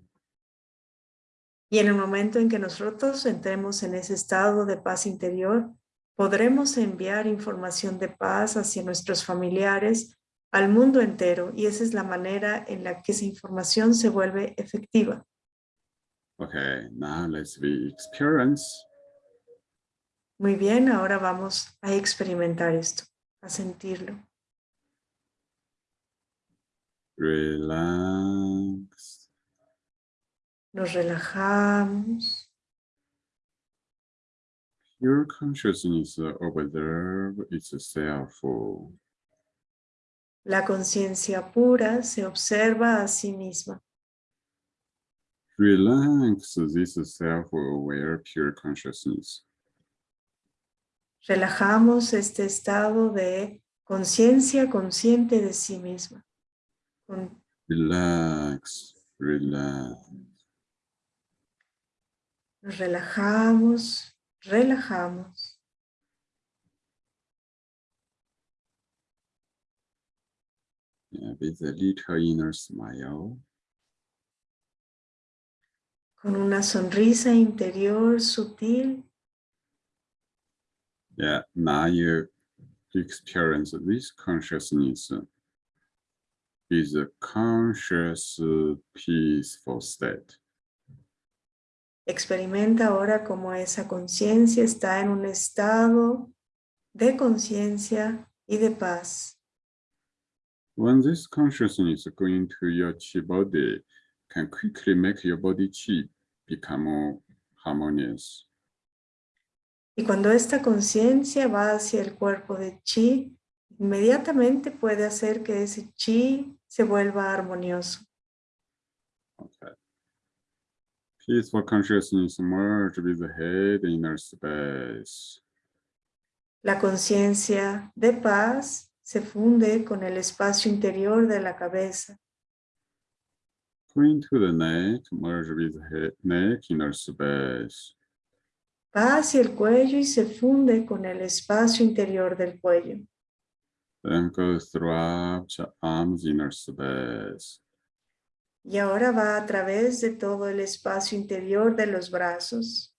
Y en el momento en que nosotros entremos en ese estado de paz interior, podremos enviar información de paz hacia nuestros familiares, al mundo entero, y esa es la manera en la que esa información se vuelve efectiva.
Okay, now let's be experience.
Muy bien, ahora vamos a experimentar esto, a sentirlo.
Relax.
Nos relajamos,
Your consciousness observe itself.
la conciencia pura se observa a sí misma.
Relax this self-aware pure consciousness.
Relajamos este estado de conciencia consciente de sí misma. Con-
Relax, relax.
Nos relajamos, relajamos.
Yeah, with a little inner smile.
con una sonrisa interior sutil.
Yeah, now you experience this consciousness is a conscious, peaceful state.
Experimenta ahora cómo esa conciencia está en un estado de conciencia y de paz.
When this consciousness go into your chi body, can quickly make your body chi become more harmonious.
Y cuando esta conciencia va hacia el cuerpo de chi, inmediatamente puede hacer que ese chi se vuelva armonioso.
Okay. Peaceful consciousness merge with the head inner space.
La conciencia de paz se funde con el espacio interior de la cabeza.
Go into the neck, merge with the head, neck inner space.
Va hacia el cuello y se funde con el espacio interior del cuello.
Then go throughout your arms inner space.
Y ahora va a través de todo el espacio interior de los brazos.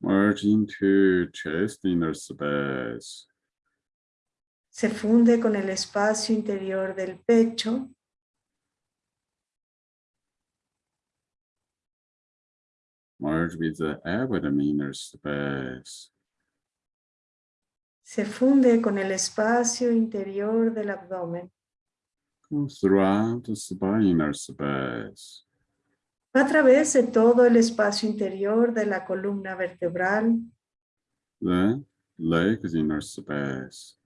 Merge into chest inner space.
Se funde con el espacio interior del pecho.
Merge with the abdomen inner space.
Se funde con el espacio interior del abdomen.
Go throughout the spine inner space.
A través de todo el espacio interior de la columna vertebral
The legs inner space.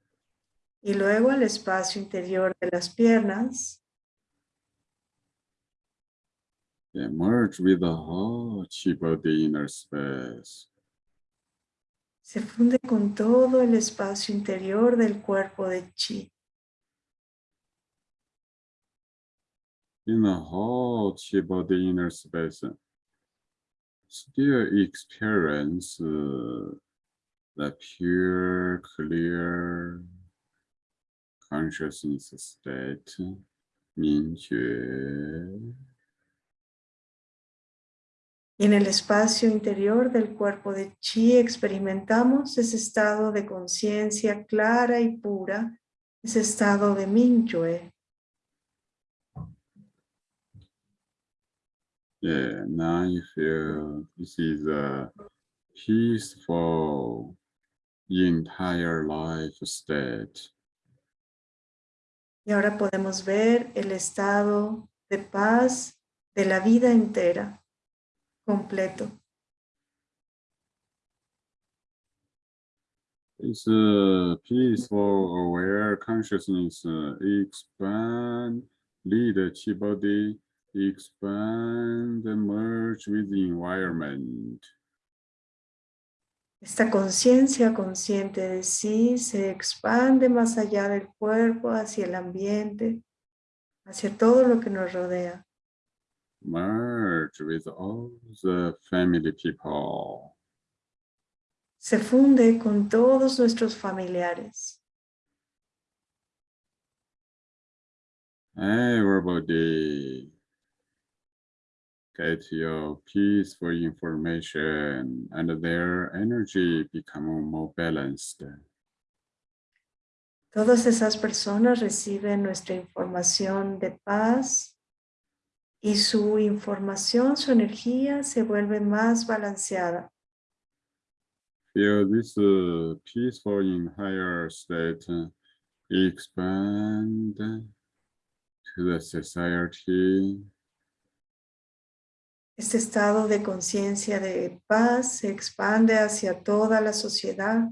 y luego al espacio interior de las piernas.
Yeah, merge with the whole chi body inner space.
Se funde con todo el espacio interior del cuerpo de chi.
In the whole chi body inner space, still experience uh, the pure, clear consciousness state, 明觉。
Y en el espacio interior del cuerpo de chi experimentamos ese estado de conciencia clara y pura, ese estado de Mingyue.
Yeah, now you feel this is a peaceful entire life state.
Y ahora podemos ver el estado de paz de la vida entera, completo.
It's a peaceful, aware consciousness uh, expand, lead the chi body, expand, and merge with the environment.
Esta conciencia consciente de sí se expande más allá del cuerpo, hacia el ambiente, hacia todo lo que nos rodea.
Merge with all the family people.
Se funde con todos nuestros familiares.
Everybody get your peaceful information and their energy become more balanced.
Todas esas personas reciben nuestra información de paz y su información, su energía se vuelve más balanceada.
Feel this uh, peaceful in higher state uh, expand to the society
Este estado de conciencia de paz se expande hacia toda la sociedad.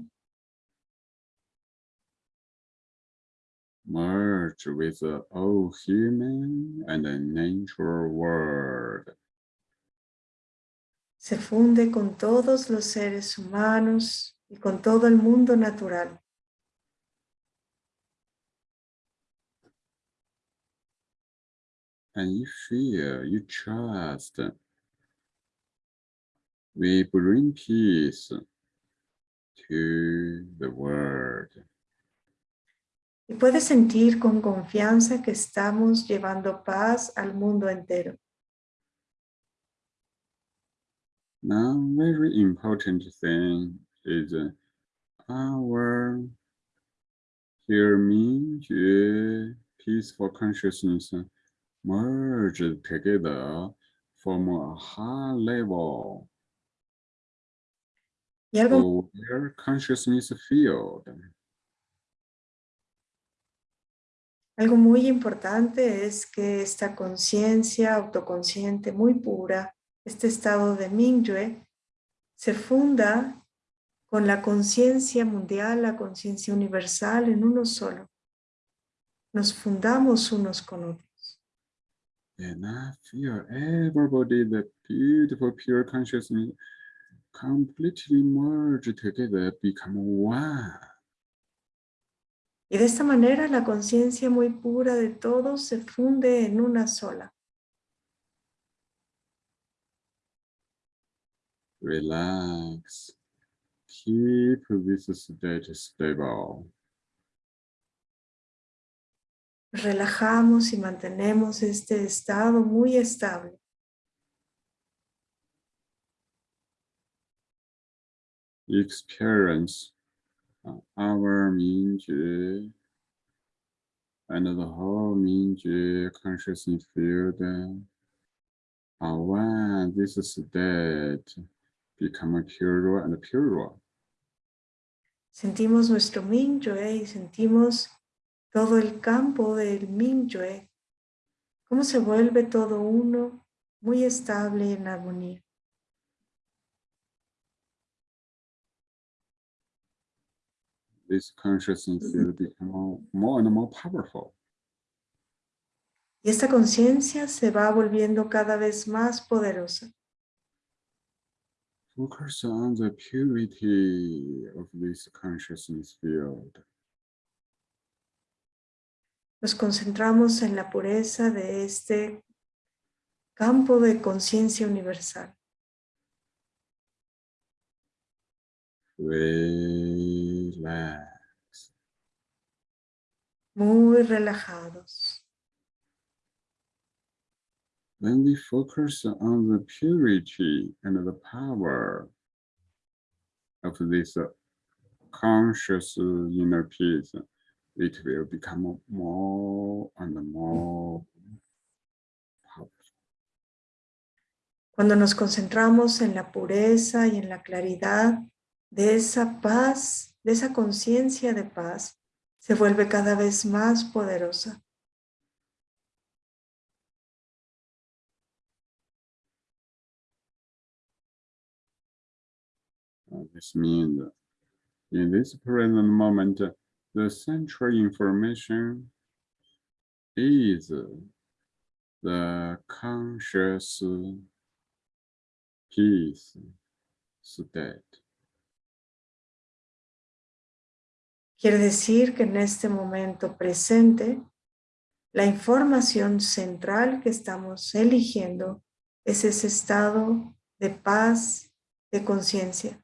Merge with the all human and the natural world.
Se funde con todos los seres humanos y con todo el mundo natural.
And you feel, you trust. We bring peace to the world.
Y puedes sentir con confianza que estamos llevando paz al mundo entero.
Now, very important thing is uh, our hear me, peaceful consciousness merge together from a high level
Y algo,
consciousness field.
Algo muy importante es que esta conciencia autoconsciente muy pura, este estado de Mingyue, se funda con la conciencia mundial, la conciencia universal en uno solo. Nos fundamos unos con otros.
And I feel everybody, the beautiful pure consciousness, completely merge together, become one.
Y de esta manera la conciencia muy pura de todos se funde en una sola.
Relax. Keep this state stable.
Relajamos y mantenemos este estado muy estable.
Experience our Mingjue and the whole Mingjue consciousness field. uh, When this state become pure and pure.
Sentimos nuestro Mingyue y sentimos todo el campo del Mingyue. Cómo se vuelve todo uno, muy estable en armonía.
This consciousness field become more and more powerful.
Y esta conciencia se va volviendo cada vez más poderosa.
Focus on the purity of this consciousness field.
Nos concentramos en la pureza de este campo de conciencia universal.
Relax.
Muy relajados.
When we focus on the purity and the power of this conscious inner peace, it will become more and more powerful.
Cuando nos concentramos en la pureza y en la claridad de esa paz, de esa conciencia de paz, se vuelve cada vez más poderosa.
Means in this present moment, the central information is the conscious peace state.
Quiere decir que en este momento presente, la información central que estamos eligiendo es ese estado de paz, de conciencia.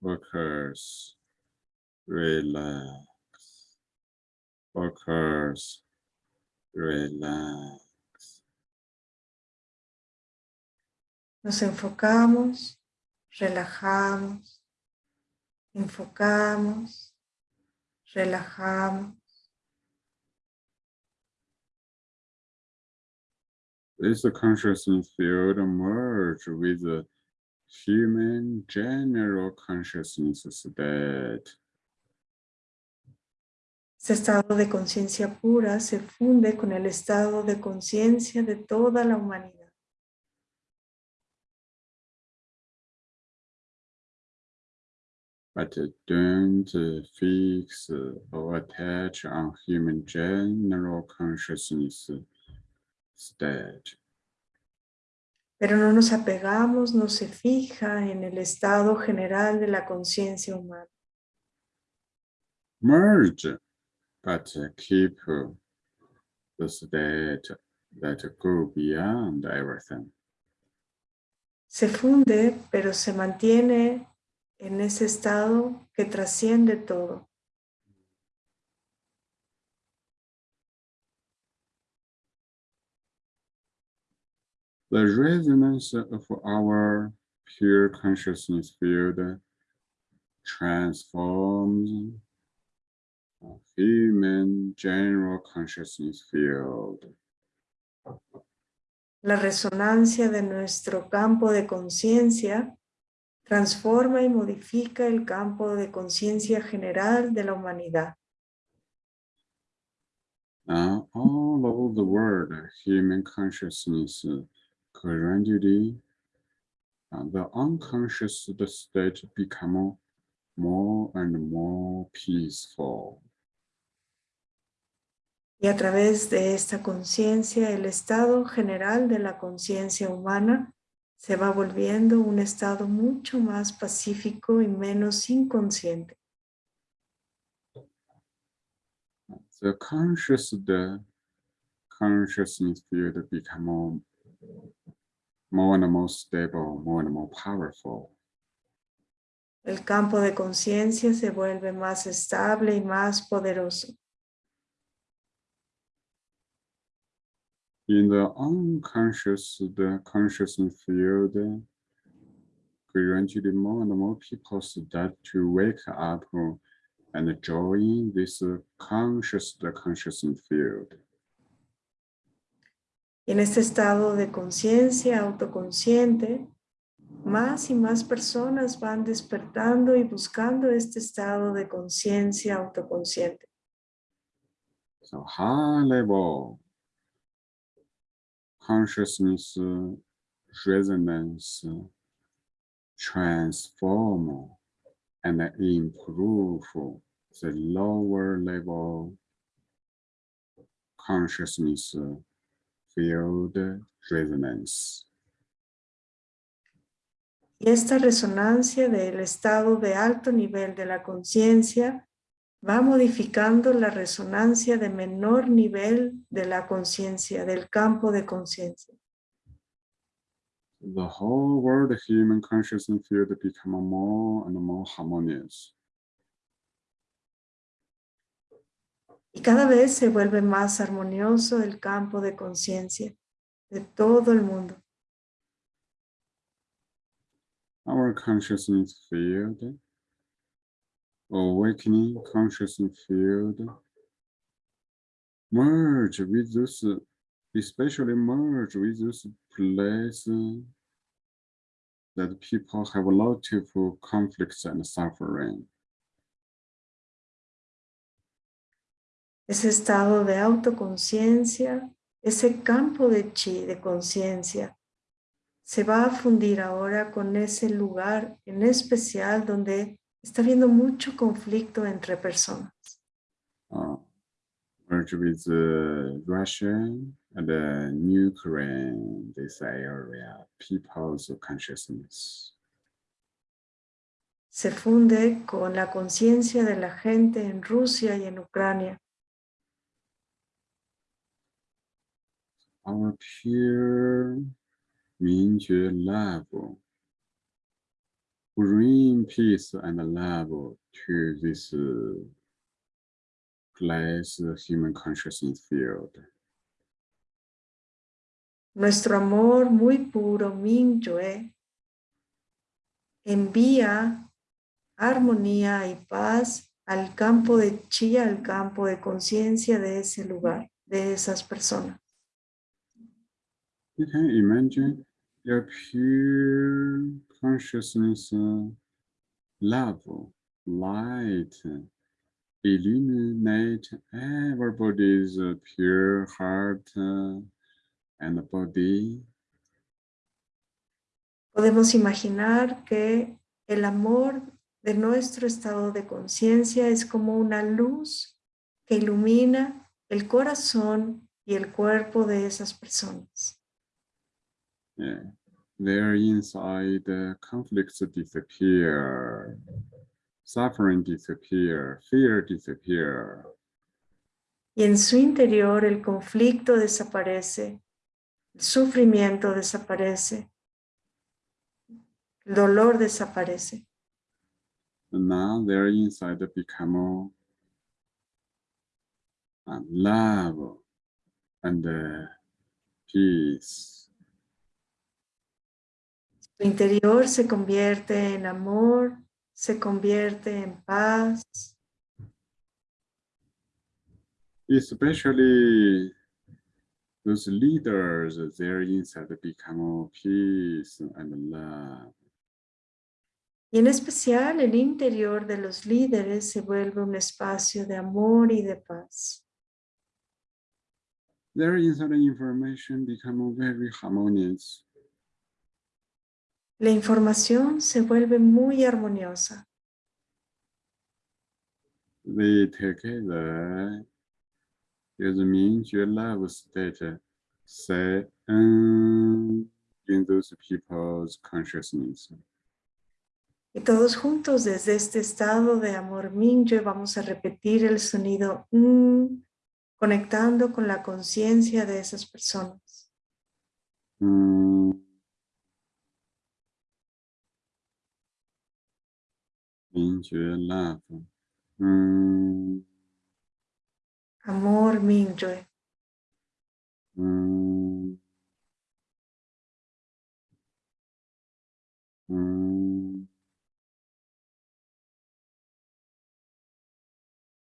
Focus, relax, focus, relax.
Nos enfocamos, relajamos, enfocamos, relajamos.
This consciousness field merge with the human general consciousness state.
Este estado de conciencia pura se funde con el estado de conciencia de toda la humanidad.
But don't uh, fix uh, or attach on human general consciousness state.
Pero no nos apegamos, no se fija en el estado general de la conciencia humana.
Merge, but uh, keep uh, the state that go beyond everything.
Se funde, pero se mantiene en ese estado que trasciende todo.
The resonance of our pure consciousness field transforms human general consciousness field.
La resonancia de nuestro campo de conciencia transforma y modifica el campo de conciencia general de la humanidad.
All over the world, human consciousness gradually, uh, the unconscious state become more and more peaceful.
Y a través de esta conciencia, el estado general de la conciencia humana se va volviendo un estado mucho más pacífico y menos inconsciente.
The conscious, the consciousness field become more, more and more stable, more and more powerful.
El campo de conciencia se vuelve más estable y más poderoso.
In the unconscious, the consciousness field, gradually more and more people start to wake up and join this conscious, the consciousness field.
En este estado de conciencia autoconsciente, más y más personas van despertando y buscando este estado de conciencia autoconsciente.
So high level consciousness resonance transform and improve the lower level consciousness field resonance.
Y esta resonancia del estado de alto nivel de la conciencia va modificando la resonancia de menor nivel de la conciencia, del campo de conciencia.
The whole world human consciousness field become more and more harmonious.
Y cada vez se vuelve más armonioso el campo de conciencia de todo el mundo.
Our consciousness field, awakening consciousness field, merge with this, especially merge with this place that people have a lot of conflicts and suffering.
Ese estado de autoconciencia, ese campo de chi, de conciencia, se va a fundir ahora con ese lugar en especial donde está habiendo mucho conflicto entre personas.
Uh, merge with uh, Russia and the Ukraine, this area, people's consciousness.
Se funde con la conciencia de la gente en Rusia y en Ucrania.
Our pure Mingjue love bring peace and love to this place human consciousness field.
Nuestro amor muy puro, Mingyue, envía armonía y paz al campo de chi, al campo de conciencia de ese lugar, de esas personas.
You can imagine your pure consciousness, love, light, illuminate everybody's pure heart and body.
Podemos imaginar que el amor de nuestro estado de conciencia es como una luz que ilumina el corazón y el cuerpo de esas personas.
Yeah. There inside the conflicts disappear, suffering disappear, fear disappear.
Y en su interior el conflicto desaparece, el sufrimiento desaparece, el dolor desaparece.
And now there inside become love and peace.
Su interior se convierte en amor, se convierte en paz.
Especially those leaders, their inside become peace and love.
Y en especial el interior de los líderes se vuelve un espacio de amor y de paz.
Their inside information become very harmonious.
La información se vuelve muy armoniosa.
Say um, in those people's consciousness.
Y todos juntos desde este estado de amor Mingyue vamos a repetir el sonido mm, conectando con la conciencia de esas personas.
Mm. Mingjue love. Mm.
Amor Mingyue.
Mm. Mm.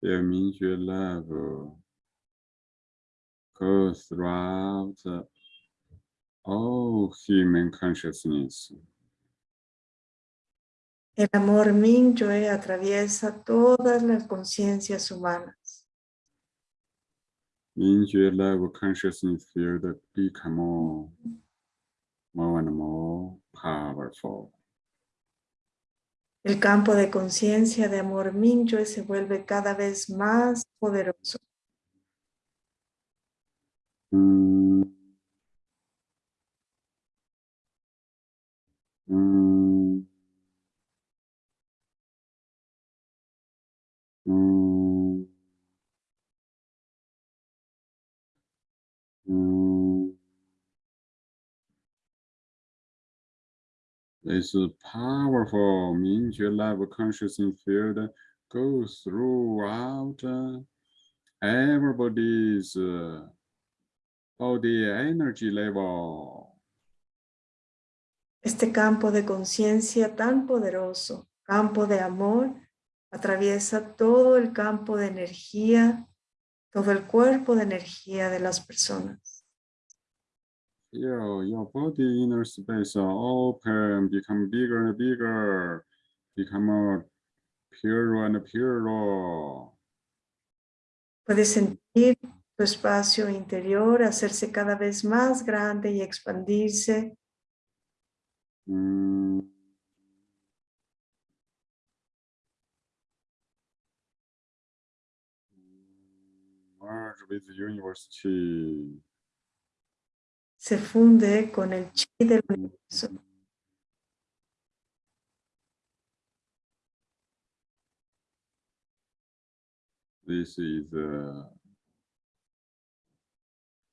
Their Mingjue love goes throughout all human consciousness.
El amor Mingyue atraviesa todas las conciencias humanas.
Mingjue love consciousness field become more, more and more powerful.
El campo de conciencia de amor Mingyue se vuelve cada vez más poderoso.
Mm. Mm. This powerful Mingjue love consciousness field goes throughout uh, everybody's uh, body energy level.
Este campo de conciencia tan poderoso, campo de amor, atraviesa todo el campo de energía, todo el cuerpo de energía de las personas.
Feel your body inner space open, become bigger and bigger, become more pure and pure.
Puedes sentir tu espacio interior hacerse cada vez más grande y expandirse.
Mm. Merge with the universe chi.
Se funde con el chi del universo.
This is uh,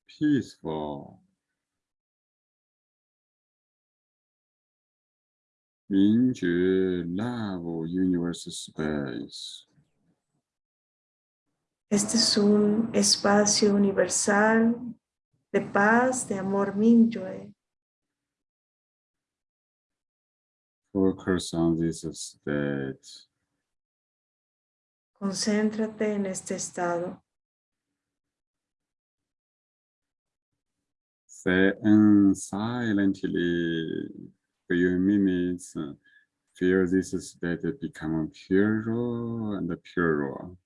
peaceful. Mingjue love universe space.
Este es un espacio universal de paz, de amor Mingyue.
Focus on this state.
Concéntrate en este estado.
Say and silently for few minutes. Feel this state become purer and purer.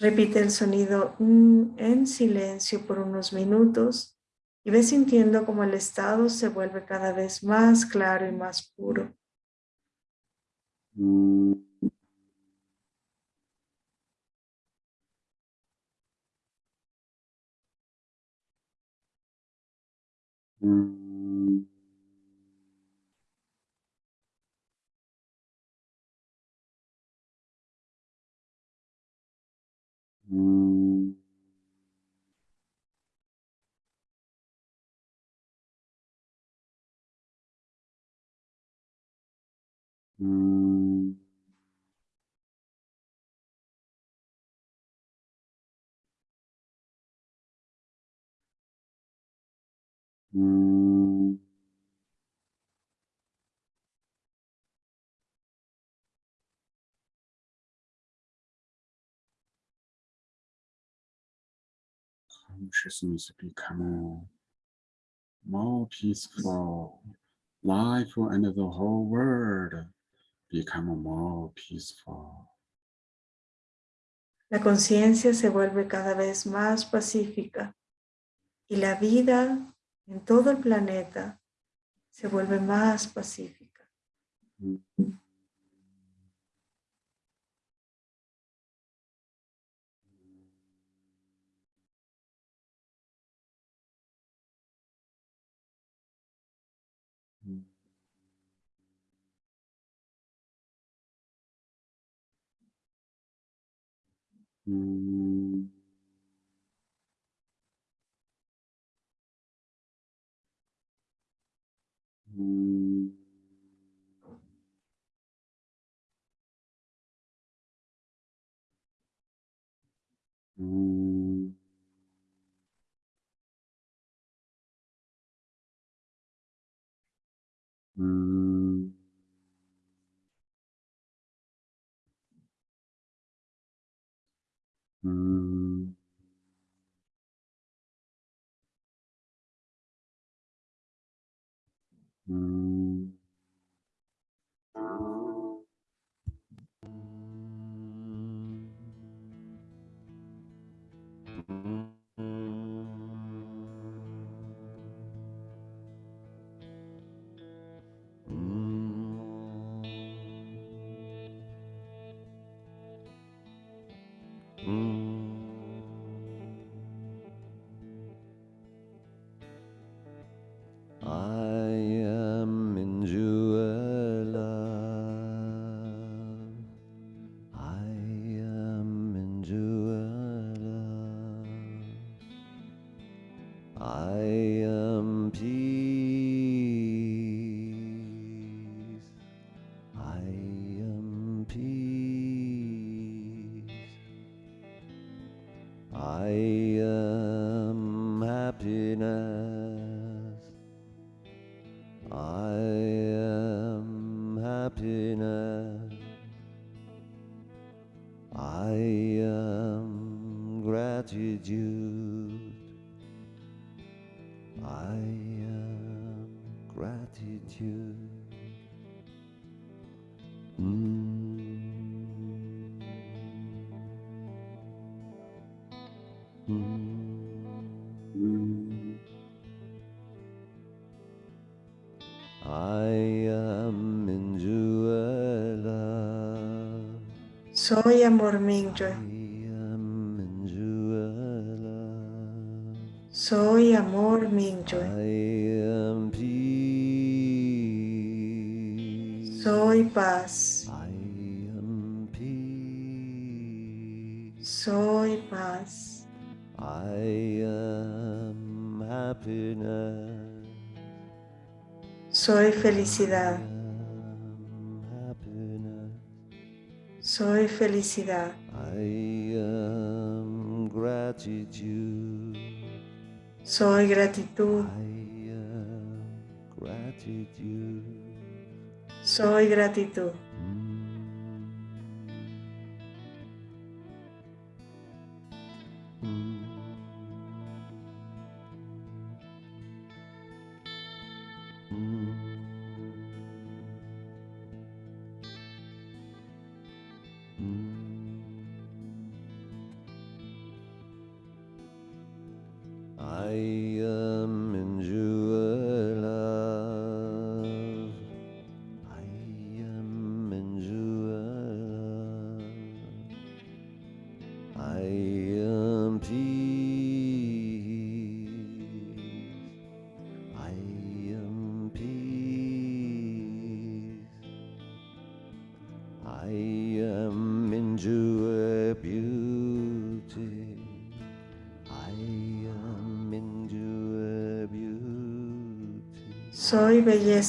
Repite el sonido mm en silencio por unos minutos y ve sintiendo como el estado se vuelve cada vez más claro y más puro.
Mm. Mm.
Consciousness become more peaceful. Life and the whole world become more peaceful.
La conciencia se vuelve cada vez más pacífica y la vida en todo el planeta se vuelve más pacífica.
Mm. Mm. Mm. Mm.
Soy amor
Juela.
Soy amor
peace.
Soy paz. Soy paz. Soy felicidad. Soy felicidad.
I am gratitude.
Soy gratitud.
I am gratitude.
Soy gratitud.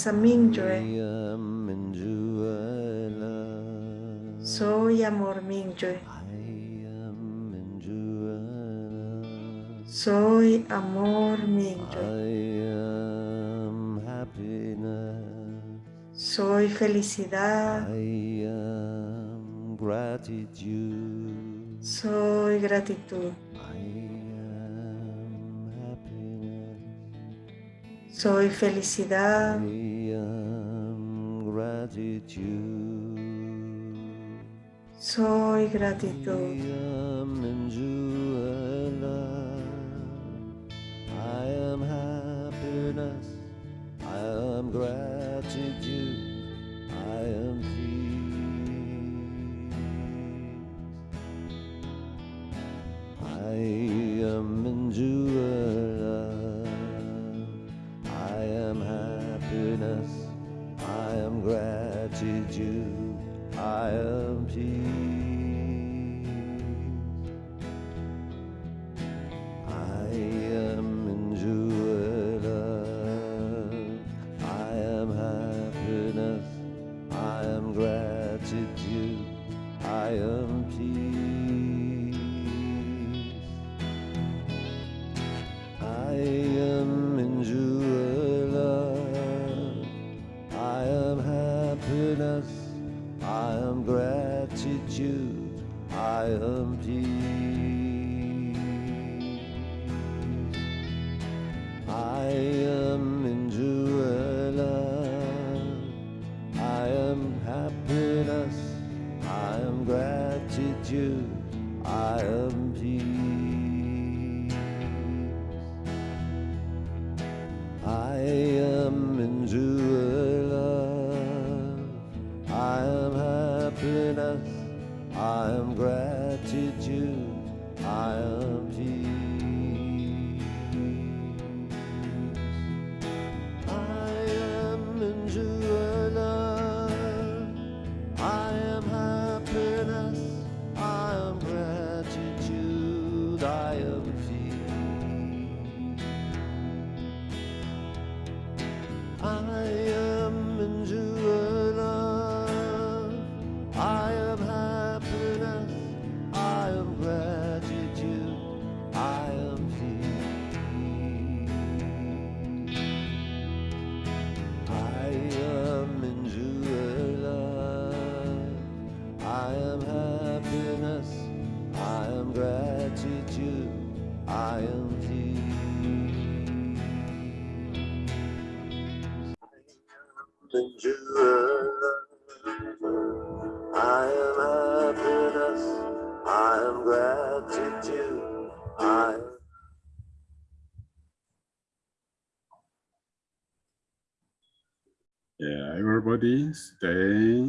Am into love.
Soy amor
into love.
Soy amor
happiness.
Soy felicidad. Soy gratitud.
Soy felicidad. Soy gratitud.
Everybody stay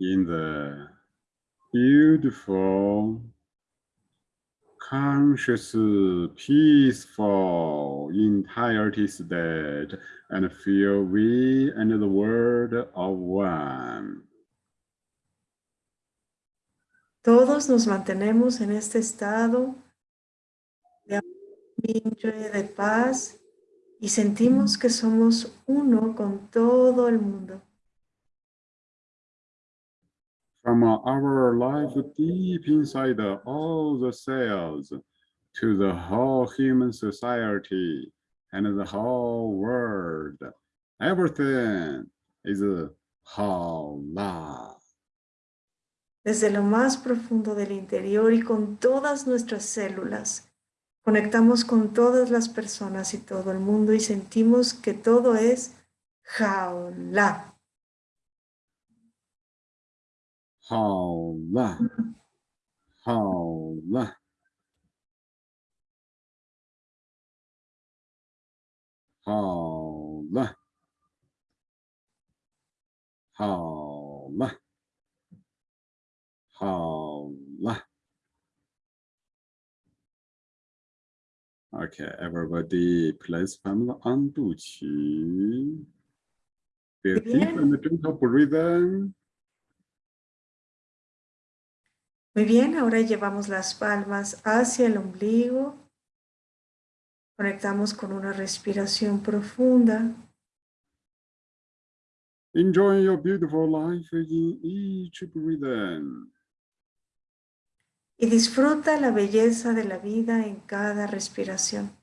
in the beautiful, conscious, peaceful entirety state and feel we and the world of one.
Todos nos mantenemos en este estado de de paz y sentimos que somos uno con todo el mundo.
From our life deep inside all the cells to the whole human society and the whole world, everything is whole love.
Desde lo más profundo del interior y con todas nuestras células, conectamos con todas las personas y todo el mundo y sentimos que todo es jaula.
Jaula. Jaula. Jaula. Jaula. Jaula. Okay, everybody, place palm on 肚脐. Feel deep and gentle breathing.
Muy bien, ahora llevamos las palmas hacia el ombligo. Conectamos con una respiración profunda.
Enjoy your beautiful life in each breathing.
Y disfruta la belleza de la vida en cada respiración.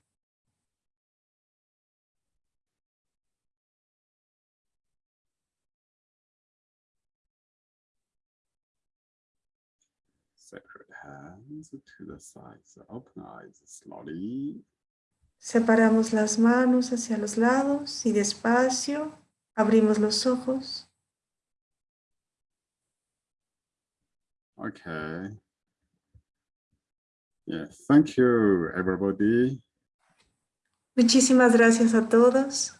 Hands to the sides, open eyes slowly.
Separamos las manos hacia los lados y despacio abrimos los ojos.
Okay. Yes, thank you, everybody.
Muchísimas gracias a todos.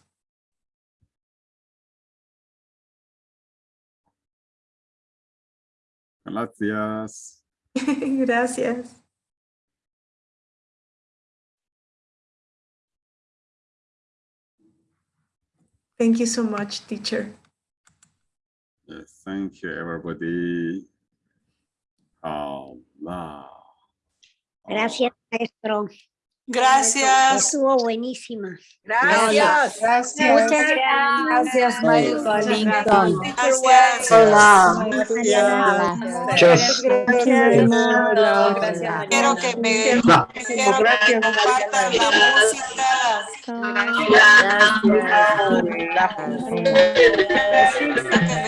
Gracias.
Gracias. Thank you so much, teacher.
Yes, thank you, everybody. Allah.
Gracias, maestro.
Gracias.
Estuvo buenísima.
Gracias.
Muchas gracias, maestro Lincoln.
Gracias.
Hola.
Muchas
Gracias,
Quiero que me,
No.
quiero que me compartan la música.
Gracias.